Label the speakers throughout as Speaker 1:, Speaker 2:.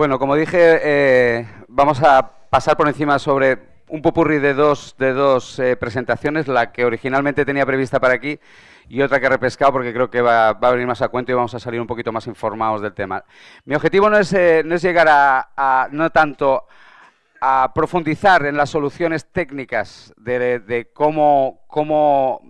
Speaker 1: Bueno, como dije, eh, vamos a pasar por encima sobre un popurrí de dos, de dos eh, presentaciones, la que originalmente tenía prevista para aquí y otra que he repescado porque creo que va, a venir más a cuento y vamos a salir un poquito más informados del tema. Mi objetivo no es, eh, no es llegar a, no tanto a profundizar en las soluciones técnicas de, cómo, cómo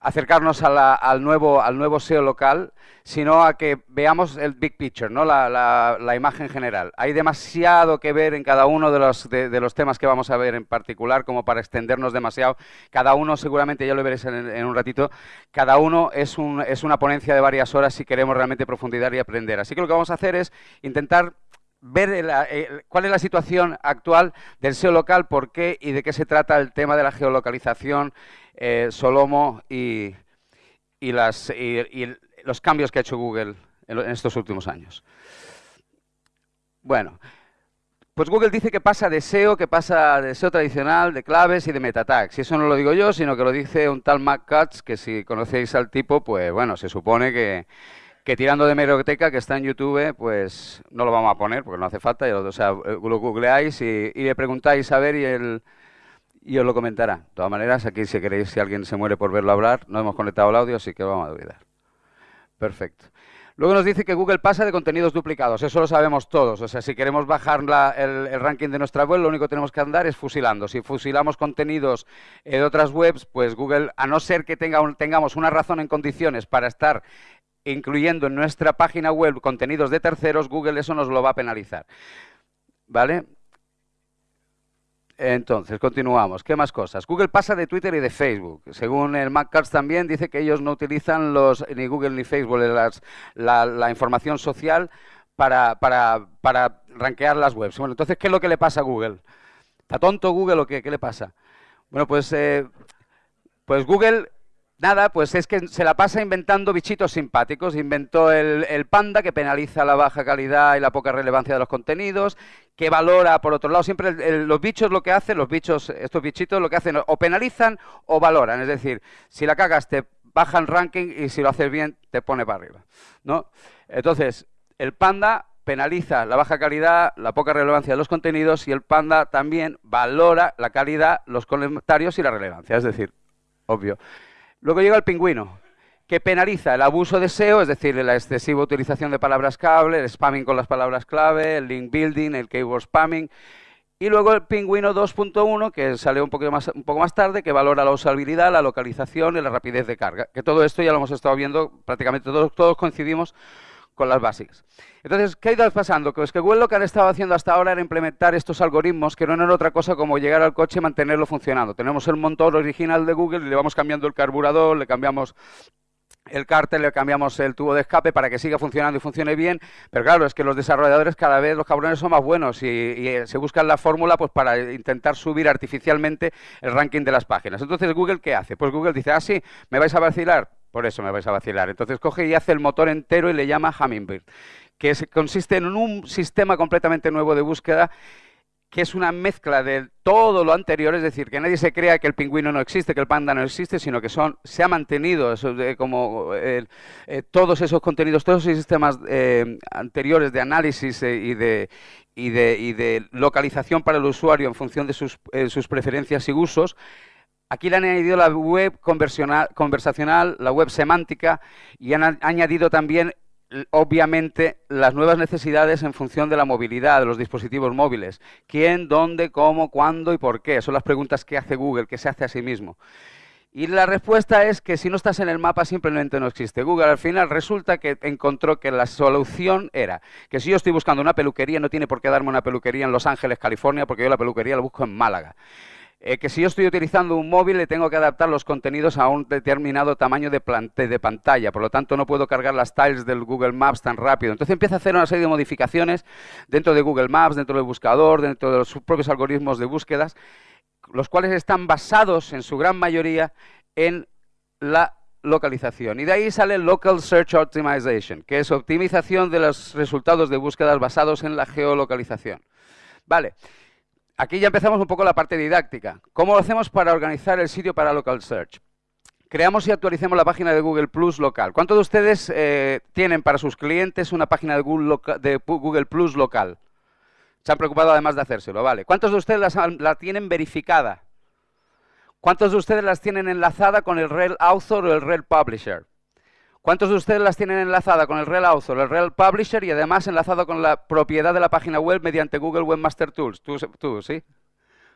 Speaker 1: acercarnos al, nuevo, al nuevo SEO local, sino a que veamos el big picture, ¿no? la, imagen general. Hay demasiado que ver en cada uno de los, de, los, temas que vamos a ver en particular, como para extendernos demasiado. Cada uno, seguramente ya lo veréis en, un ratito, cada uno es, un, es una ponencia de varias horas si queremos realmente profundizar y aprender. Así que lo que vamos a hacer es intentar ver eh, cuál es la situación actual del SEO local, por qué y de qué se trata el tema de la geolocalización, eh, Solomo y, los cambios que ha hecho Google en, estos últimos años. Bueno, pues Google dice que pasa de SEO, que pasa de SEO tradicional, de claves y de meta tags. Y eso no lo digo yo, sino que lo dice un tal Mac que si conocéis al tipo, pues bueno, se supone que tirando de meroteca que está en YouTube, pues no lo vamos a poner porque no hace falta. O sea, eh, lo googleáis y, le preguntáis a ver y él y os lo comentará. De todas maneras, aquí si queréis, si alguien se muere por verlo hablar, no hemos conectado el audio, así que vamos a olvidar. Perfecto. Luego nos dice que Google pasa de contenidos duplicados, eso lo sabemos todos. O sea, si queremos bajar el, el, ranking de nuestra web, lo único que tenemos que andar es fusilando. Si fusilamos contenidos de otras webs, pues Google, a no ser que tenga tengamos una razón en condiciones para estar incluyendo en nuestra página web contenidos de terceros, Google eso nos lo va a penalizar. ¿Vale? Entonces, continuamos. ¿Qué más cosas? Google pasa de Twitter y de Facebook. Según el MacCards también, dice que ellos no utilizan los ni Google ni Facebook la, información social para, para, para rankear las webs. Bueno, entonces, ¿qué es lo que le pasa a Google? ¿Está tonto Google o qué? ¿Qué le pasa? Bueno, pues, eh, pues Google Nada, pues es que se la pasa inventando bichitos simpáticos. Inventó el, panda, que penaliza la baja calidad y la poca relevancia de los contenidos, que valora, por otro lado, siempre los bichos lo que hacen, los bichos, estos bichitos lo que hacen, o penalizan o valoran. Es decir, si la cagas te bajan ranking y si lo haces bien te pone para arriba. ¿no? Entonces, el panda penaliza la baja calidad, la poca relevancia de los contenidos y el panda también valora la calidad, los comentarios y la relevancia. Es decir, obvio. Luego llega el pingüino, que penaliza el abuso de SEO, es decir, la excesiva utilización de palabras clave, el spamming con las palabras clave, el link building, el keyword spamming. Y luego el pingüino 2.1, que sale un, poco más, un poco más tarde, que valora la usabilidad, la localización y la rapidez de carga. Que todo esto ya lo hemos estado viendo, prácticamente todos, todos coincidimos con las básicas. Entonces, ¿qué ha ido pasando? Pues que Google lo que han estado haciendo hasta ahora era implementar estos algoritmos que no eran otra cosa como llegar al coche y mantenerlo funcionando. Tenemos el motor original de Google y le vamos cambiando el carburador, le cambiamos el cárter, le cambiamos el tubo de escape para que siga funcionando y funcione bien, pero claro, es que los desarrolladores cada vez, los cabrones son más buenos y, eh, se buscan la fórmula pues para intentar subir artificialmente el ranking de las páginas. Entonces, ¿Google qué hace? Pues Google dice, ah, sí, me vais a vacilar, por eso me vais a vacilar. Entonces coge y hace el motor entero y le llama Hummingbird, que consiste en un sistema completamente nuevo de búsqueda que es una mezcla de todo lo anterior, es decir, que nadie se crea que el pingüino no existe, que el panda no existe, sino que son, se ha mantenido como eh, todos esos contenidos, todos esos sistemas eh, anteriores de análisis eh, y, de, y, de, y, de, localización para el usuario en función de sus, sus preferencias y usos, Aquí le han añadido la web conversacional, la web semántica y han añadido también, obviamente, las nuevas necesidades en función de la movilidad de los dispositivos móviles. ¿Quién, dónde, cómo, cuándo y por qué? Son las preguntas que hace Google, que se hace a sí mismo. Y la respuesta es que si no estás en el mapa simplemente no existe. Google al final resulta que encontró que la solución era que si yo estoy buscando una peluquería, no tiene por qué darme una peluquería en Los Ángeles, California, porque yo la peluquería la busco en Málaga. Eh, que si yo estoy utilizando un móvil le tengo que adaptar los contenidos a un determinado tamaño de, de, pantalla, por lo tanto no puedo cargar las tiles del Google Maps tan rápido. Entonces empieza a hacer una serie de modificaciones dentro de Google Maps, dentro del buscador, dentro de sus propios algoritmos de búsquedas, los cuales están basados en su gran mayoría en la localización. Y de ahí sale Local Search Optimization, que es optimización de los resultados de búsquedas basados en la geolocalización. Vale. Aquí ya empezamos un poco la parte didáctica. ¿Cómo lo hacemos para organizar el sitio para Local Search? creamos y actualicemos la página de Google Plus local. ¿Cuántos de ustedes eh, tienen para sus clientes una página de Google, Plus local? Se han preocupado además de hacérselo, ¿vale? ¿Cuántos de ustedes la tienen verificada? ¿Cuántos de ustedes las tienen enlazada con el Rel Author o el Rel Publisher? ¿Cuántos de ustedes las tienen enlazada con el Rel Author, el Rel Publisher y además enlazado con la propiedad de la página web mediante Google Webmaster Tools? ¿Tú, sí?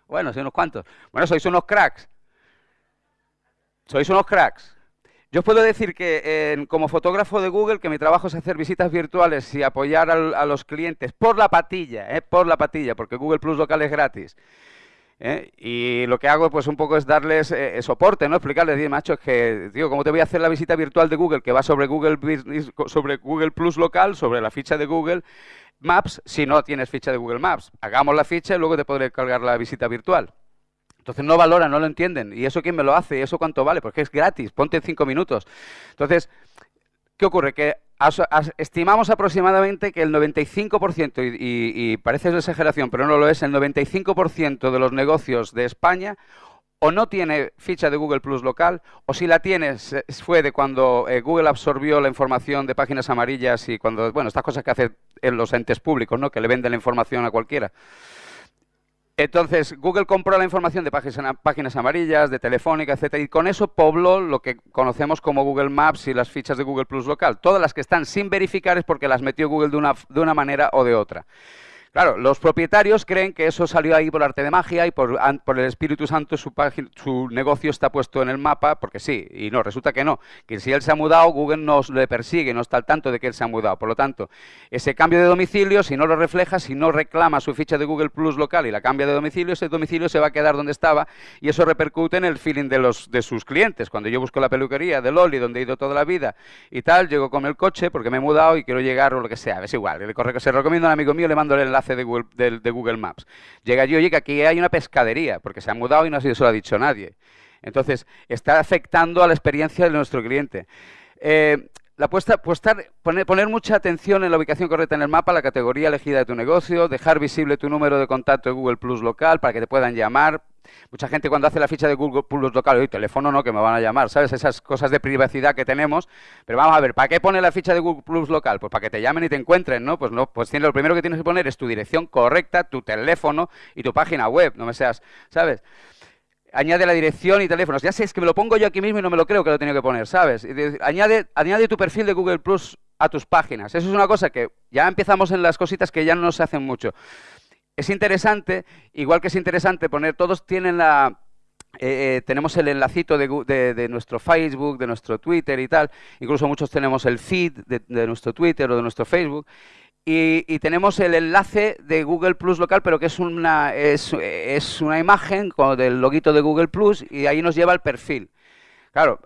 Speaker 1: Bueno, sois unos cuantos. Bueno, sois unos cracks. Sois unos cracks. Yo puedo decir que como fotógrafo de Google, que mi trabajo es hacer visitas virtuales y apoyar a los clientes por la patilla, eh, por la patilla, porque Google Plus local es gratis. ¿Eh? Y lo que hago, pues un poco es darles eh, soporte, ¿no? Explicarles, decir, macho, es que, digo, ¿cómo te voy a hacer la visita virtual de Google que va sobre Google sobre Google Plus local, sobre la ficha de Google Maps, si no tienes ficha de Google Maps? Hagamos la ficha y luego te podré cargar la visita virtual. Entonces no valoran, no lo entienden. ¿Y eso quién me lo hace? ¿Y eso cuánto vale? Porque es gratis, ponte en cinco minutos. Entonces, ¿qué ocurre? Que estimamos aproximadamente que el 95%, y, y, y parece exageración, pero no lo es, el 95% de los negocios de España o no tiene ficha de Google Plus local, o si la tiene, fue de cuando eh, Google absorbió la información de páginas amarillas y cuando, bueno, estas cosas que hacen en los entes públicos, ¿no? Que le venden la información a cualquiera. Entonces, Google compró la información de páginas, amarillas, de Telefónica, etcétera, y con eso pobló lo que conocemos como Google Maps y las fichas de Google Plus local. Todas las que están sin verificar es porque las metió Google de una, de una manera o de otra. Claro, los propietarios creen que eso salió ahí por arte de magia y por, el Espíritu Santo su, negocio está puesto en el mapa, porque sí, y no, resulta que no, que si él se ha mudado, Google no le persigue, no está al tanto de que él se ha mudado. Por lo tanto, ese cambio de domicilio, si no lo refleja, si no reclama su ficha de Google Plus local y la cambia de domicilio, ese domicilio se va a quedar donde estaba y eso repercute en el feeling de, los, de sus clientes. Cuando yo busco la peluquería de Loli, donde he ido toda la vida y tal, llego con el coche porque me he mudado y quiero llegar o lo que sea, es igual. Se recomiendo a un amigo mío, le mando el enlace de Google, Maps. Llega yo, oye, que aquí hay una pescadería, porque se ha mudado y no se lo ha dicho nadie. Entonces, está afectando a la experiencia de nuestro cliente. Eh, la puesta, poner, poner, mucha atención en la ubicación correcta en el mapa, la categoría elegida de tu negocio, dejar visible tu número de contacto de Google Plus local para que te puedan llamar, Mucha gente cuando hace la ficha de Google Plus local, oye, teléfono no, que me van a llamar, ¿sabes? Esas cosas de privacidad que tenemos. Pero vamos a ver, ¿para qué pone la ficha de Google Plus local? Pues para que te llamen y te encuentren, ¿no? Pues no, pues tiene, lo primero que tienes que poner es tu dirección correcta, tu teléfono y tu página web, no me seas, ¿sabes? Añade la dirección y teléfonos. Ya sé, es que me lo pongo yo aquí mismo y no me lo creo que lo tengo que poner, ¿sabes? Añade, añade tu perfil de Google Plus a tus páginas. Eso es una cosa que ya empezamos en las cositas que ya no se hacen mucho es interesante, igual que es interesante poner, todos tienen la, eh, eh, tenemos el enlacito de, nuestro Facebook, de nuestro Twitter y tal, incluso muchos tenemos el feed de, nuestro Twitter o de nuestro Facebook, y, tenemos el enlace de Google Plus local, pero que es una, es, es una imagen con el loguito de Google Plus y ahí nos lleva al perfil. Claro,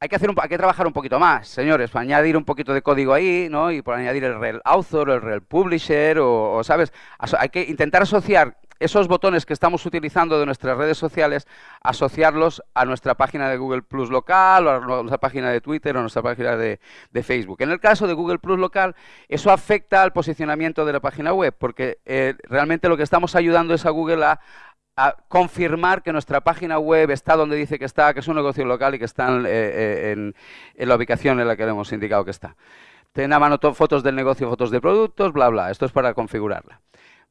Speaker 1: hay que, hacer un, hay que trabajar un poquito más, señores, para añadir un poquito de código ahí, ¿no? Y por añadir el rel author, el rel publisher, o, ¿sabes? hay que intentar asociar esos botones que estamos utilizando de nuestras redes sociales, asociarlos a nuestra página de Google Plus local, o a nuestra página de Twitter, o a nuestra página de, Facebook. En el caso de Google Plus local, eso afecta al posicionamiento de la página web, porque eh, realmente lo que estamos ayudando es a Google a, a confirmar que nuestra página web está donde dice que está, que es un negocio local y que está en, eh, la ubicación en la que le hemos indicado que está. Ten a mano fotos del negocio, fotos de productos, bla, bla. Esto es para configurarla.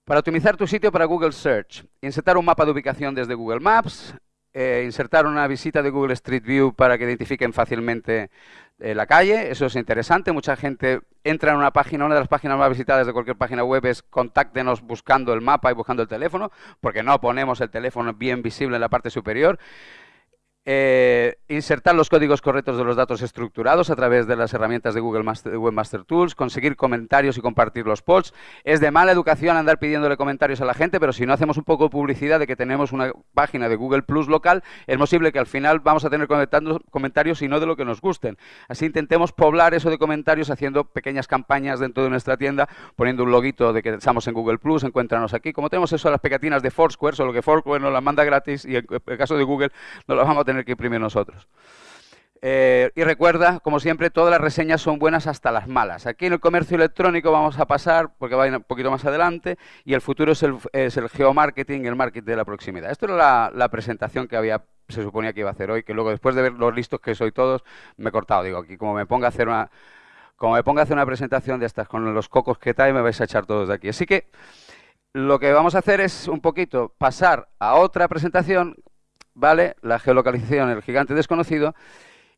Speaker 1: Para optimizar tu sitio para Google Search, insertar un mapa de ubicación desde Google Maps, eh, insertar una visita de Google Street View para que identifiquen fácilmente eh, la calle, eso es interesante. Mucha gente entra en una página, una de las páginas más visitadas de cualquier página web es contáctenos buscando el mapa y buscando el teléfono, porque no ponemos el teléfono bien visible en la parte superior. Eh, insertar los códigos correctos de los datos estructurados a través de las herramientas de Google Webmaster Tools, conseguir comentarios y compartir los posts. Es de mala educación andar pidiéndole comentarios a la gente, pero si no hacemos un poco de publicidad de que tenemos una página de Google Plus local, es posible que al final vamos a tener comentarios y no de lo que nos gusten. Así intentemos poblar eso de comentarios haciendo pequeñas campañas dentro de nuestra tienda, poniendo un loguito de que estamos en Google Plus, encuéntranos aquí. Como tenemos eso, las pegatinas de Foursquare, solo que Foursquare nos las manda gratis y en el caso de Google no las vamos a tener que imprimir nosotros. Eh, y recuerda, como siempre, todas las reseñas son buenas hasta las malas. Aquí en el comercio electrónico vamos a pasar, porque va un poquito más adelante, y el futuro es el, es el geomarketing, el marketing de la proximidad. Esto era la, presentación que había se suponía que iba a hacer hoy, que luego después de ver los listos que soy todos, me he cortado. Digo, aquí como me ponga a hacer una, como me ponga a hacer una presentación de estas con los cocos que trae, me vais a echar todos de aquí. Así que lo que vamos a hacer es un poquito pasar a otra presentación, ¿vale? La geolocalización, el gigante desconocido,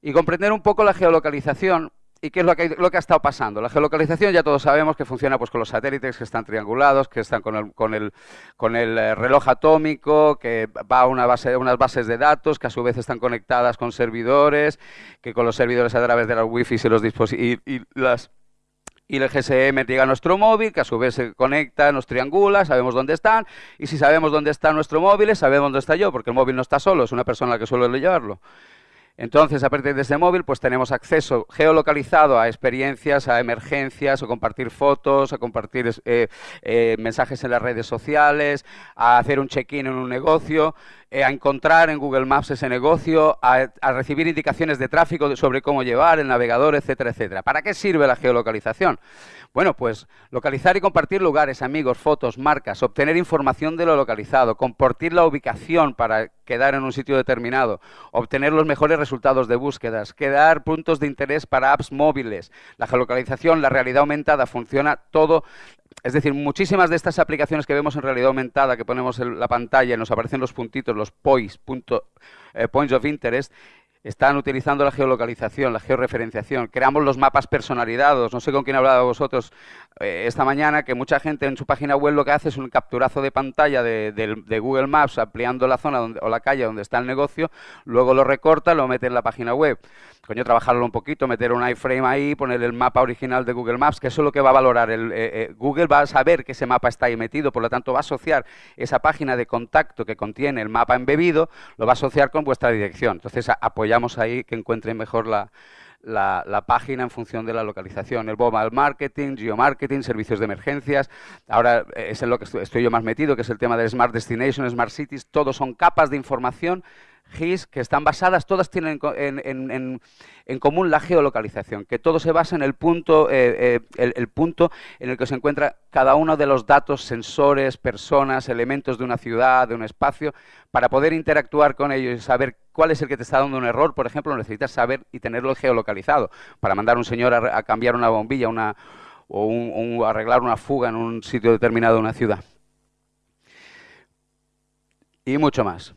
Speaker 1: y comprender un poco la geolocalización ¿Y qué es lo que, lo que ha estado pasando? La geolocalización ya todos sabemos que funciona pues, con los satélites que están triangulados, que están con el, con el, con el eh, reloj atómico, que va a una base, unas bases de datos que a su vez están conectadas con servidores, que con los servidores a través de las wifi y los dispositivos y, las y el GSM llega a nuestro móvil, que a su vez se conecta, nos triangula, sabemos dónde están, y si sabemos dónde está nuestro móvil, sabemos dónde está yo, porque el móvil no está solo, es una persona la que suele llevarlo. Entonces, a partir de ese móvil, pues tenemos acceso geolocalizado a experiencias, a emergencias, a compartir fotos, a compartir eh, eh, mensajes en las redes sociales, a hacer un check-in en un negocio, eh, a encontrar en Google Maps ese negocio, a, recibir indicaciones de tráfico sobre cómo llevar el navegador, etcétera, etcétera. ¿Para qué sirve la geolocalización? Bueno, pues localizar y compartir lugares, amigos, fotos, marcas, obtener información de lo localizado, compartir la ubicación para quedar en un sitio determinado, obtener los mejores resultados de búsquedas, quedar puntos de interés para apps móviles. La geolocalización, la realidad aumentada, funciona todo es decir, muchísimas de estas aplicaciones que vemos en realidad aumentada, que ponemos en la pantalla y nos aparecen los puntitos, los points, eh, points of interest, están utilizando la geolocalización, la georreferenciación. Creamos los mapas personalizados. No sé con quién ha hablado vosotros eh, esta mañana, que mucha gente en su página web lo que hace es un capturazo de pantalla de, Google Maps ampliando la zona o la calle donde está el negocio, luego lo recorta, lo mete en la página web coño, trabajarlo un poquito, meter un iframe ahí, poner el mapa original de Google Maps, que eso es lo que va a valorar. El, eh, eh, Google va a saber que ese mapa está ahí metido, por lo tanto va a asociar esa página de contacto que contiene el mapa embebido, lo va a asociar con vuestra dirección. Entonces apoyamos ahí que encuentren mejor la, la, página en función de la localización. El mobile marketing, geomarketing, servicios de emergencias. Ahora eh, es en lo que estoy, yo más metido, que es el tema de Smart Destination, Smart Cities. Todos son capas de información GIS que están basadas, todas tienen en, común la geolocalización, que todo se basa en el punto, eh, eh, el, punto en el que se encuentra cada uno de los datos, sensores, personas, elementos de una ciudad, de un espacio, para poder interactuar con ellos y saber cuál es el que te está dando un error, por ejemplo, necesitas saber y tenerlo geolocalizado para mandar a un señor a, cambiar una bombilla una, o un, arreglar una fuga en un sitio determinado de una ciudad. Y mucho más.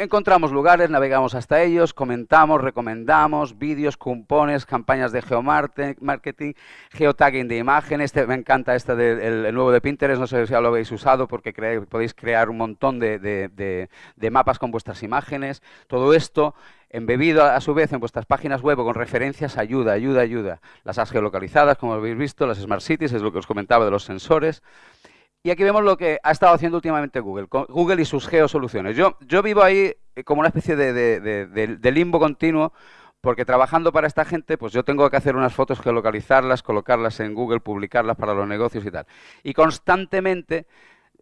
Speaker 1: Encontramos lugares, navegamos hasta ellos, comentamos, recomendamos, vídeos, cupones, campañas de geomarketing, geotagging de imágenes. Este, me encanta este del nuevo de Pinterest, no sé si ya lo habéis usado porque podéis crear un montón de, mapas con vuestras imágenes. Todo esto embebido a, su vez en vuestras páginas web o con referencias ayuda, ayuda, ayuda. Las has geolocalizadas, como habéis visto, las Smart Cities, es lo que os comentaba de los sensores. Y aquí vemos lo que ha estado haciendo últimamente Google, Google y sus geosoluciones. Yo, yo vivo ahí eh, como una especie de, limbo continuo, porque trabajando para esta gente, pues yo tengo que hacer unas fotos, geolocalizarlas, colocarlas en Google, publicarlas para los negocios y tal. Y constantemente,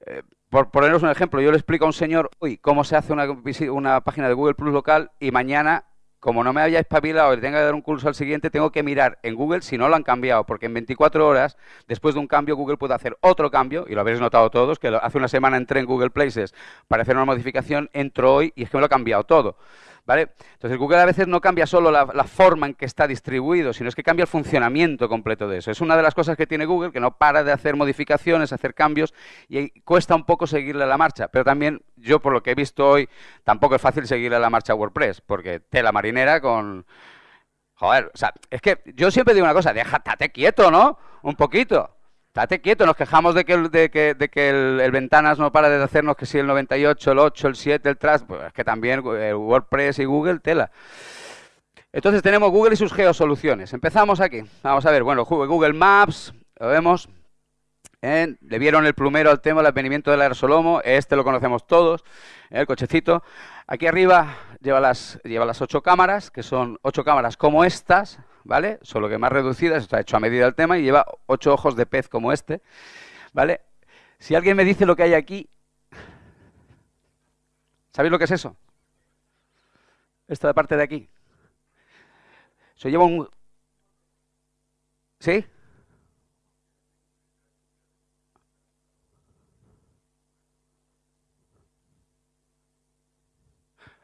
Speaker 1: eh, por poneros un ejemplo, yo le explico a un señor, uy, cómo se hace una, una página de Google Plus local y mañana como no me haya espabilado y tenga que dar un curso al siguiente, tengo que mirar en Google si no lo han cambiado, porque en 24 horas, después de un cambio, Google puede hacer otro cambio, y lo habréis notado todos, que hace una semana entré en Google Places para hacer una modificación, entro hoy y es que me lo ha cambiado todo. ¿Vale? Entonces Google a veces no cambia solo la, forma en que está distribuido, sino es que cambia el funcionamiento completo de eso. Es una de las cosas que tiene Google, que no para de hacer modificaciones, hacer cambios, y cuesta un poco seguirle la marcha. Pero también yo, por lo que he visto hoy, tampoco es fácil seguirle la marcha a WordPress, porque tela marinera con... Joder, o sea, es que yo siempre digo una cosa, déjate quieto, ¿no? Un poquito. Estate quieto, nos quejamos de que, de que, de que el, Ventanas no para de hacernos que si el 98, el 8, el 7, el Trash, pues es que también el WordPress y Google, tela. Entonces tenemos Google y sus geosoluciones. Empezamos aquí. Vamos a ver, bueno, Google Maps, lo vemos. ¿eh? Le vieron el plumero al tema del advenimiento del aerosolomo. Este lo conocemos todos, ¿eh? el cochecito. Aquí arriba lleva las, lleva las ocho cámaras, que son ocho cámaras como estas, ¿vale? Solo que más reducidas, está hecho a medida el tema y lleva ocho ojos de pez como este, ¿vale? Si alguien me dice lo que hay aquí, ¿sabéis lo que es eso? Esta parte de aquí. Se lleva un... ¿Sí?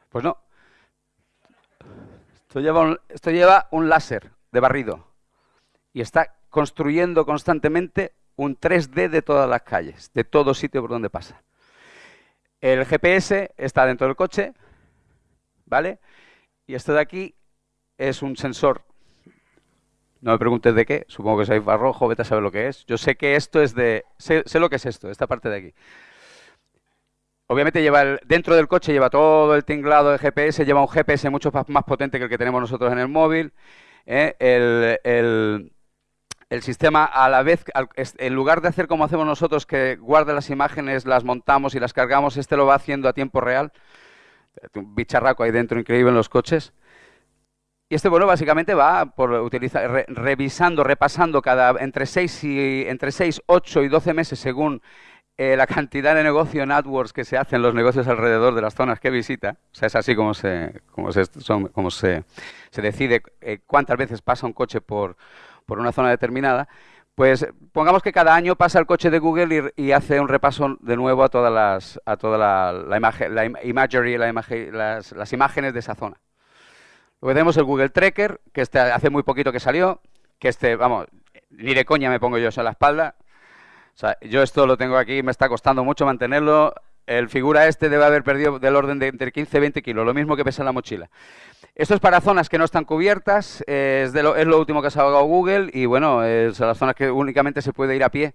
Speaker 1: Pues no. Esto lleva un, esto lleva un láser de barrido y está construyendo constantemente un 3D de todas las calles, de todo sitio por donde pasa. El GPS está dentro del coche, ¿vale? Y esto de aquí es un sensor. No me preguntes de qué, supongo que soy barrojo, vete a saber lo que es. Yo sé que esto es de... Sé, lo que es esto, esta parte de aquí. Obviamente lleva dentro del coche lleva todo el tinglado de GPS, lleva un GPS mucho más potente que el que tenemos nosotros en el móvil. ¿Eh? el, el sistema a la vez, en lugar de hacer como hacemos nosotros, que guarda las imágenes, las montamos y las cargamos, este lo va haciendo a tiempo real. Un bicharraco ahí dentro increíble en los coches. Y este, bueno, básicamente va por utilizar, revisando, repasando cada entre 6 y entre 6, 8 y 12 meses según eh, la cantidad de negocio en AdWords que se hacen los negocios alrededor de las zonas que visita. O sea, es así como se, como se, como se, se decide eh, cuántas veces pasa un coche por, por una zona determinada, pues pongamos que cada año pasa el coche de Google y, hace un repaso de nuevo a todas las, a toda la, imagen, la imagery, la las, imágenes de esa zona. Luego tenemos el Google Tracker, que este hace muy poquito que salió, que este, vamos, ni de coña me pongo yo eso en la espalda. O sea, yo esto lo tengo aquí, me está costando mucho mantenerlo. El figura este debe haber perdido del orden de entre 15 y 20 kilos, lo mismo que pesa la mochila. Esto es para zonas que no están cubiertas, es, lo, último que ha sacado Google y bueno, es las zonas que únicamente se puede ir a pie.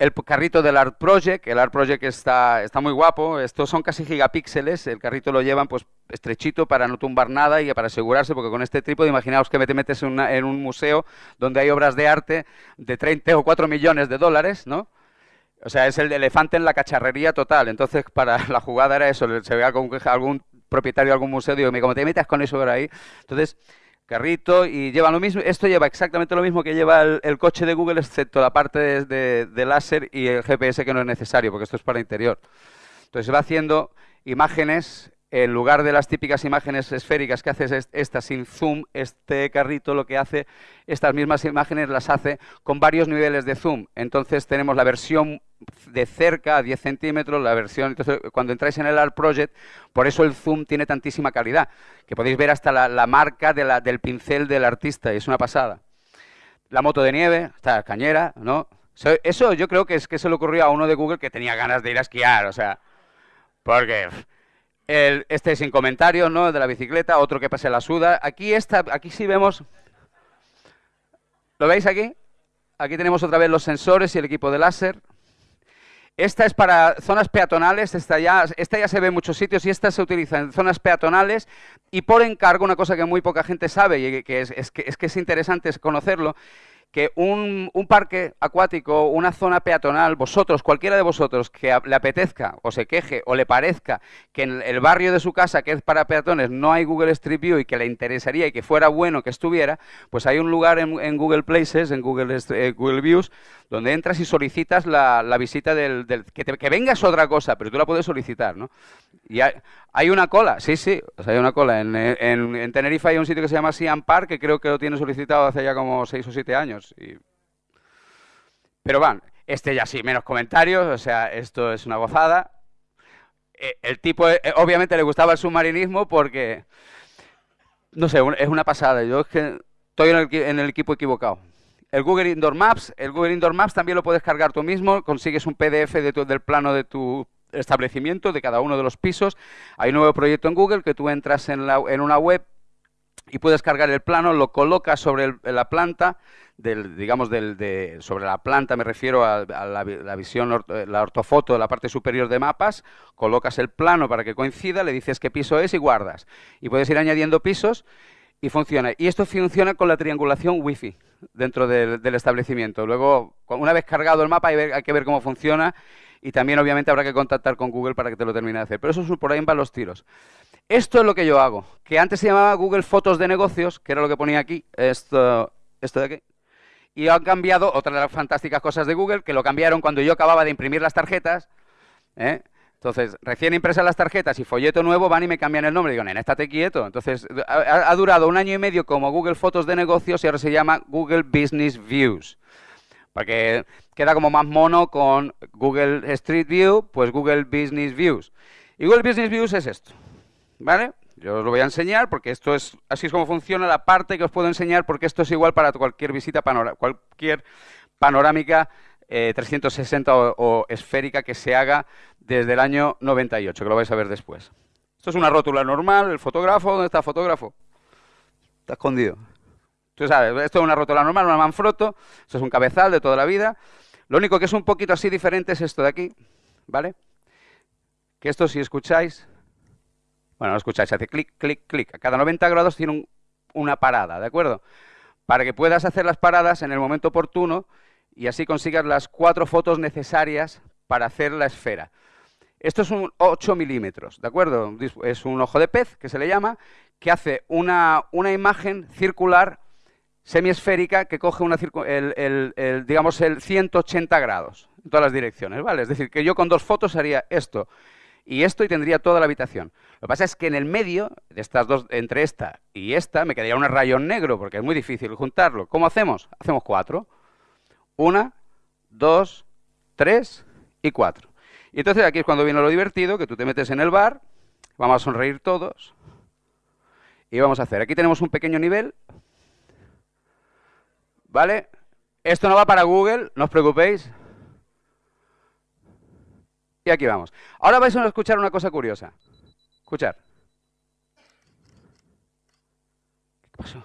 Speaker 1: El carrito del Art Project, el Art Project está, está muy guapo, estos son casi gigapíxeles, el carrito lo llevan pues estrechito para no tumbar nada y para asegurarse, porque con este trípode, imaginaos que te metes en, en un museo donde hay obras de arte de 30 o 4 millones de dólares, ¿no? O sea, es el elefante en la cacharrería total. Entonces, para la jugada era eso. Se ve algún, algún propietario de algún museo, digo, como te metas con eso por ahí. Entonces, carrito y lleva lo mismo. Esto lleva exactamente lo mismo que lleva el, coche de Google, excepto la parte de, láser y el GPS que no es necesario, porque esto es para interior. Entonces, va haciendo imágenes en lugar de las típicas imágenes esféricas que haces esta sin zoom, este carrito lo que hace, estas mismas imágenes las hace con varios niveles de zoom. Entonces tenemos la versión de cerca a 10 centímetros, la versión, entonces cuando entráis en el Art Project, por eso el zoom tiene tantísima calidad, que podéis ver hasta la, marca del pincel del artista, y es una pasada. La moto de nieve, está cañera, ¿no? Eso yo creo que es que se le ocurrió a uno de Google que tenía ganas de ir a esquiar, o sea, porque este sin comentarios, ¿no? El de la bicicleta, otro que pase la suda. Aquí, está, aquí sí vemos... ¿Lo veis aquí? Aquí tenemos otra vez los sensores y el equipo de láser. Esta es para zonas peatonales, esta ya, esta ya se ve en muchos sitios y esta se utiliza en zonas peatonales y por encargo, una cosa que muy poca gente sabe y que, es que es interesante conocerlo, que un, parque acuático, una zona peatonal, vosotros, cualquiera de vosotros que le apetezca o se queje o le parezca que en el barrio de su casa, que es para peatones, no hay Google Street View y que le interesaría y que fuera bueno que estuviera, pues hay un lugar en, Google Places, en Google, eh, Google Views, donde entras y solicitas la, visita del... que, te, que vengas otra cosa, pero tú la puedes solicitar, ¿no? Y hay, una cola, sí, sí, hay una cola. En, en, Tenerife hay un sitio que se llama Siam Park, que creo que lo tiene solicitado hace ya como seis o siete años. Pero van, este ya sí, menos comentarios, o sea, esto es una gozada. Eh, el tipo, eh, obviamente le gustaba el submarinismo porque, no sé, es una pasada. Yo es que estoy en el equipo equivocado el Google Indoor Maps. El Google Indoor Maps también lo puedes cargar tú mismo. Consigues un PDF del plano de tu establecimiento, de cada uno de los pisos. Hay un nuevo proyecto en Google que tú entras en, una web y puedes cargar el plano, lo colocas sobre la planta, del, digamos, del, sobre la planta me refiero a, la, la, visión, la ortofoto de la parte superior de mapas, colocas el plano para que coincida, le dices qué piso es y guardas. Y puedes ir añadiendo pisos y funciona. Y esto funciona con la triangulación Wi-Fi dentro del, establecimiento. Luego, una vez cargado el mapa, hay, que ver cómo funciona y también obviamente habrá que contactar con Google para que te lo termine de hacer. Pero eso es, por ahí van los tiros. Esto es lo que yo hago, que antes se llamaba Google Fotos de Negocios, que era lo que ponía aquí, esto, esto de aquí. Y han cambiado, otra de las fantásticas cosas de Google, que lo cambiaron cuando yo acababa de imprimir las tarjetas, ¿eh? Entonces, recién impresas las tarjetas y folleto nuevo, van y me cambian el nombre. Digo, nena, estate quieto. Entonces, ha, durado un año y medio como Google Fotos de negocios y ahora se llama Google Business Views. Porque queda como más mono con Google Street View, pues Google Business Views. Y Google Business Views es esto. ¿vale? Yo os lo voy a enseñar porque esto es, así es como funciona la parte que os puedo enseñar porque esto es igual para cualquier visita, cualquier panorámica 360 eh, o, esférica que se haga desde el año 98, que lo vais a ver después. Esto es una rótula normal, el fotógrafo, ¿dónde está el fotógrafo? Está escondido. Tú sabes, esto es una rótula normal, una Manfrotto, esto es un cabezal de toda la vida. Lo único que es un poquito así diferente es esto de aquí, ¿vale? Que esto si escucháis, bueno, lo escucháis, hace clic, clic, clic. A cada 90 grados tiene una parada, ¿de acuerdo? Para que puedas hacer las paradas en el momento oportuno y así consigas las cuatro fotos necesarias para hacer la esfera. Esto es un 8 milímetros, ¿de acuerdo? Es un ojo de pez, que se le llama, que hace una, imagen circular semiesférica que coge una el, digamos, el 180 grados en todas las direcciones, ¿vale? Es decir, que yo con dos fotos haría esto y esto y tendría toda la habitación. Lo que pasa es que en el medio, de estas dos, entre esta y esta, me quedaría un rayón negro, porque es muy difícil juntarlo. ¿Cómo hacemos? Hacemos cuatro. Una, dos, tres y cuatro. Y entonces aquí es cuando viene lo divertido, que tú te metes en el bar, vamos a sonreír todos, y vamos a hacer. Aquí tenemos un pequeño nivel, ¿vale? Esto no va para Google, no os preocupéis. Y aquí vamos. Ahora vais a escuchar una cosa curiosa. Escuchar. ¿Qué pasó?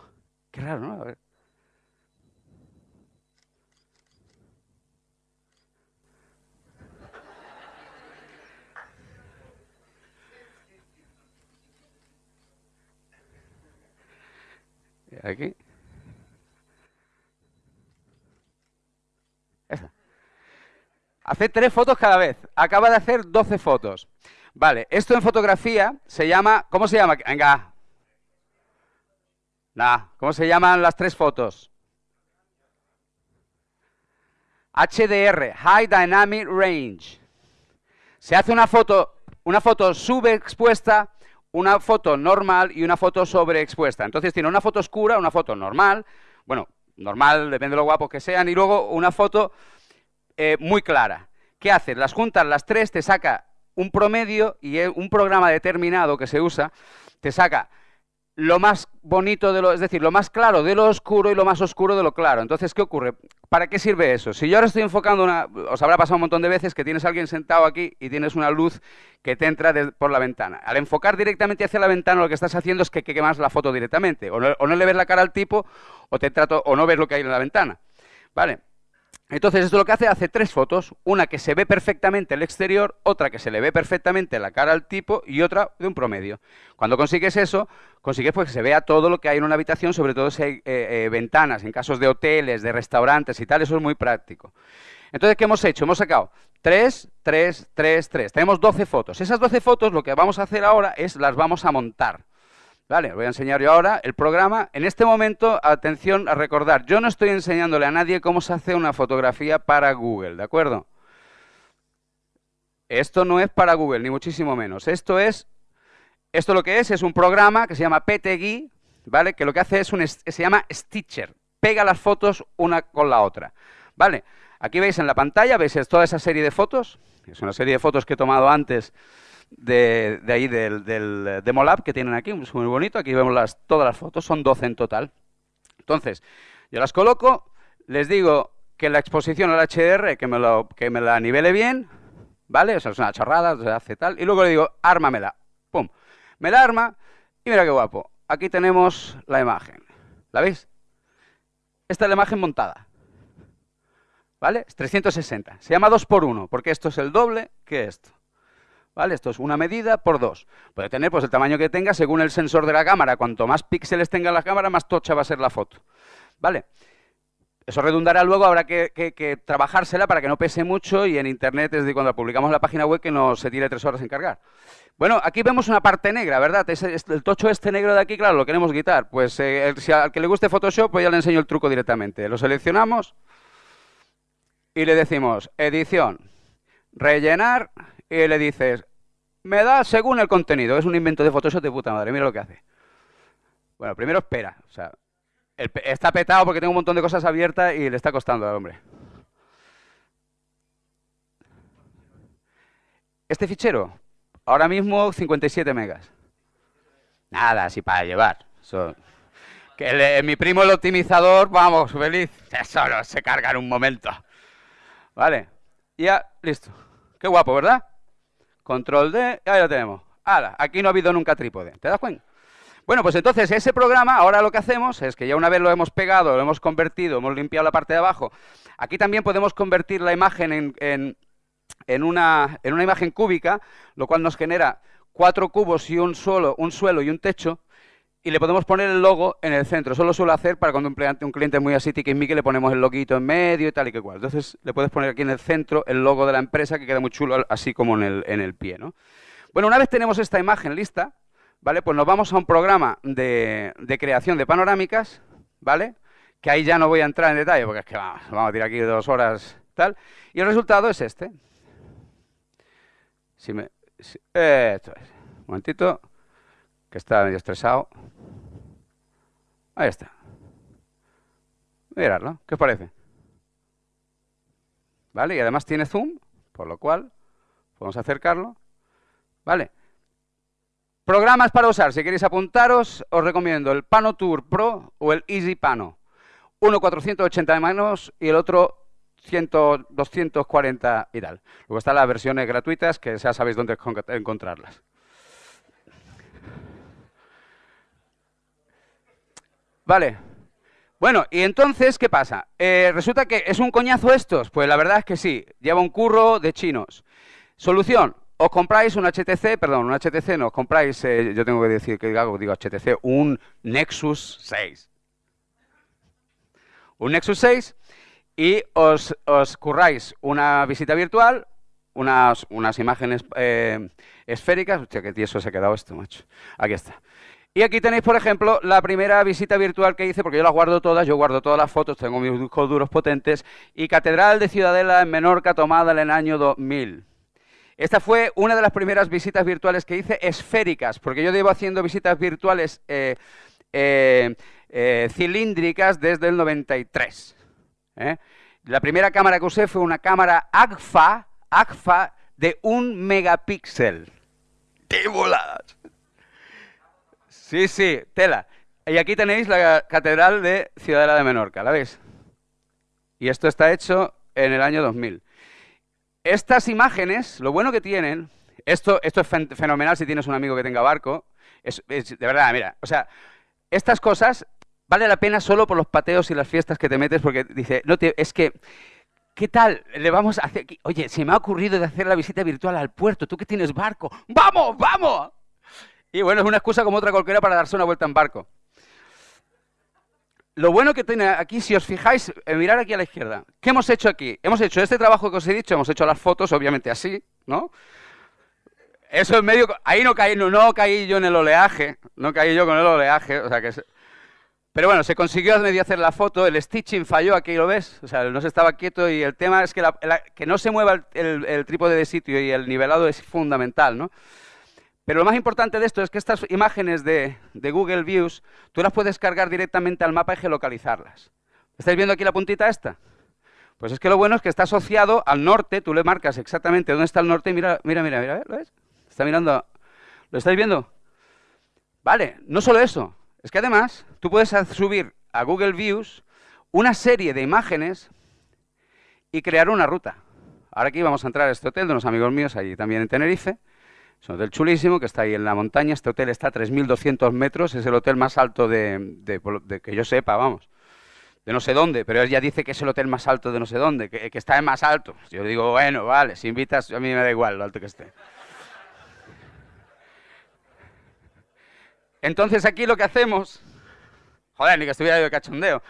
Speaker 1: Qué raro, ¿no? A ver. Aquí. Hace tres fotos cada vez. Acaba de hacer 12 fotos. Vale, esto en fotografía se llama... ¿Cómo se llama? Venga. Nah, ¿cómo se llaman las tres fotos? HDR, High Dynamic Range. Se hace una foto, una foto subexpuesta una foto normal y una foto sobreexpuesta. Entonces tiene una foto oscura, una foto normal, bueno, normal, depende de lo guapos que sean, y luego una foto eh, muy clara. ¿Qué haces? Las juntas las tres, te saca un promedio y un programa determinado que se usa, te saca lo más bonito de lo, es decir, lo más claro de lo oscuro y lo más oscuro de lo claro. Entonces, ¿qué ocurre? ¿Para qué sirve eso? Si yo ahora estoy enfocando una, os habrá pasado un montón de veces que tienes a alguien sentado aquí y tienes una luz que te entra por la ventana. Al enfocar directamente hacia la ventana, lo que estás haciendo es que, quemas la foto directamente. O no, le ves la cara al tipo, o te trato, o no ves lo que hay en la ventana. ¿Vale? Entonces, esto lo que hace, hace tres fotos, una que se ve perfectamente el exterior, otra que se le ve perfectamente la cara al tipo y otra de un promedio. Cuando consigues eso, consigues pues, que se vea todo lo que hay en una habitación, sobre todo si hay eh, eh, ventanas, en casos de hoteles, de restaurantes y tal, eso es muy práctico. Entonces, ¿qué hemos hecho? Hemos sacado 3, 3, 3, 3. Tenemos 12 fotos. Esas 12 fotos lo que vamos a hacer ahora es las vamos a montar. Vale, voy a enseñar yo ahora el programa. En este momento, atención a recordar, yo no estoy enseñándole a nadie cómo se hace una fotografía para Google, ¿de acuerdo? Esto no es para Google, ni muchísimo menos. Esto es, esto lo que es, es un programa que se llama PTGui, ¿vale? Que lo que hace es un, se llama Stitcher. Pega las fotos una con la otra, ¿vale? Aquí veis en la pantalla, veis toda esa serie de fotos. Es una serie de fotos que he tomado antes de, ahí del, del Demolab que tienen aquí, es muy bonito. Aquí vemos las, todas las fotos, son 12 en total. Entonces, yo las coloco, les digo que la exposición al HDR, que me, lo, que me la nivele bien, ¿vale? O sea, es una chorrada, se hace tal. Y luego le digo, ármamela. Pum. Me la arma y mira qué guapo. Aquí tenemos la imagen. ¿La veis? Esta es la imagen montada. ¿Vale? Es 360. Se llama 2 por 1 porque esto es el doble que esto. ¿Vale? Esto es una medida por dos. Puede tener pues, el tamaño que tenga según el sensor de la cámara. Cuanto más píxeles tenga la cámara, más tocha va a ser la foto. ¿Vale? Eso redundará luego, habrá que, trabajársela para que no pese mucho y en Internet, desde cuando publicamos la página web, que no se tire tres horas en cargar. Bueno, aquí vemos una parte negra, ¿verdad? el tocho este negro de aquí, claro, lo queremos quitar. Pues eh, si al que le guste Photoshop, pues ya le enseño el truco directamente. Lo seleccionamos y le decimos edición, rellenar y le dices, me da según el contenido. Es un invento de Photoshop de puta madre, mira lo que hace. Bueno, primero espera. O sea, está petado porque tengo un montón de cosas abiertas y le está costando al hombre. Este fichero, ahora mismo 57 megas. Nada, así para llevar. que mi primo el optimizador, vamos, feliz. Solo se carga en un momento. Vale. Ya, listo. Qué guapo, ¿verdad? Control D, ahí lo tenemos. ¡Hala! Aquí no ha habido nunca trípode. ¿Te das cuenta? Bueno, pues entonces ese programa, ahora lo que hacemos es que ya una vez lo hemos pegado, lo hemos convertido, hemos limpiado la parte de abajo, aquí también podemos convertir la imagen en, una, en una imagen cúbica, lo cual nos genera cuatro cubos y un suelo, un suelo y un techo, y le podemos poner el logo en el centro. Eso lo suelo hacer para cuando un cliente, un cliente muy así, que le ponemos el loguito en medio y tal y que cual. Entonces le puedes poner aquí en el centro el logo de la empresa que queda muy chulo, así como en el, en el pie. ¿no? Bueno, una vez tenemos esta imagen lista, ¿vale? Pues nos vamos a un programa de, creación de panorámicas, ¿vale? Que ahí ya no voy a entrar en detalle porque es que vamos, vamos a tirar aquí dos horas, tal. Y el resultado es este. Si me, esto es. Un momentito, que está medio estresado. Ahí está. Miradlo, ¿qué os parece? ¿Vale? Y además tiene zoom, por lo cual podemos acercarlo. ¿Vale? Programas para usar, si queréis apuntaros, os recomiendo el Pano Tour Pro o el Easy Pano. Uno 480 manos y el otro 100, 240 y tal. Luego están las versiones gratuitas que ya sabéis dónde encontrarlas. Vale. Bueno, y entonces, ¿qué pasa? Eh, ¿Resulta que es un coñazo estos? Pues la verdad es que sí, lleva un curro de chinos. Solución, os compráis un HTC, perdón, un HTC no, os compráis, eh, yo tengo que decir que digo, digo HTC, un Nexus 6. Un Nexus 6 y os, curráis una visita virtual, unas, unas imágenes eh, esféricas. Hostia, qué tieso se ha quedado esto, macho. Aquí está. Y aquí tenéis, por ejemplo, la primera visita virtual que hice, porque yo las guardo todas, yo guardo todas las fotos, tengo mis discos duros potentes, y Catedral de Ciudadela en Menorca tomada en el año 2000. Esta fue una de las primeras visitas virtuales que hice esféricas, porque yo llevo haciendo visitas virtuales eh, eh, eh, cilíndricas desde el 93. La primera cámara que usé fue una cámara AGFA, AGFA de un megapíxel. ¡Qué voladas! Sí, sí, tela. Y aquí tenéis la Catedral de Ciudadela de Menorca, ¿la veis? Y esto está hecho en el año 2000. Estas imágenes, lo bueno que tienen, esto, esto es fenomenal si tienes un amigo que tenga barco, es, de verdad, mira, o sea, estas cosas vale la pena solo por los pateos y las fiestas que te metes porque dice, no te, es que, ¿qué tal? Le vamos a hacer, oye, se me ha ocurrido de hacer la visita virtual al puerto, tú que tienes barco, ¡vamos, vamos! Y bueno, es una excusa como otra cualquiera para darse una vuelta en barco. Lo bueno que tiene aquí, si os fijáis, eh, mirar aquí a la izquierda, ¿qué hemos hecho aquí? Hemos hecho este trabajo que os he dicho, hemos hecho las fotos, obviamente así, ¿no? Eso en medio, ahí no caí, no, caí yo en el oleaje, no caí yo con el oleaje, o sea que... pero bueno, se consiguió medio hacer la foto, el stitching falló, aquí lo ves, o sea, no se estaba quieto y el tema es que, que no se mueva el, el trípode de sitio y el nivelado es fundamental, ¿no? Pero lo más importante de esto es que estas imágenes de, Google Views, tú las puedes cargar directamente al mapa y geolocalizarlas. ¿Estáis viendo aquí la puntita esta? Pues es que lo bueno es que está asociado al norte, tú le marcas exactamente dónde está el norte y mira, mira, mira, mira, ¿lo ves? Está mirando, ¿lo estáis viendo? Vale, no solo eso, es que además tú puedes subir a Google Views una serie de imágenes y crear una ruta. Ahora aquí vamos a entrar a este hotel de unos amigos míos allí también en Tenerife, es un hotel chulísimo que está ahí en la montaña. Este hotel está a 3.200 metros, es el hotel más alto de, que yo sepa, vamos. De no sé dónde, pero ella dice que es el hotel más alto de no sé dónde, que, está en más alto. Yo digo, bueno, vale, si invitas, a mí me da igual lo alto que esté. Entonces aquí lo que hacemos, joder, ni que estuviera yo de cachondeo.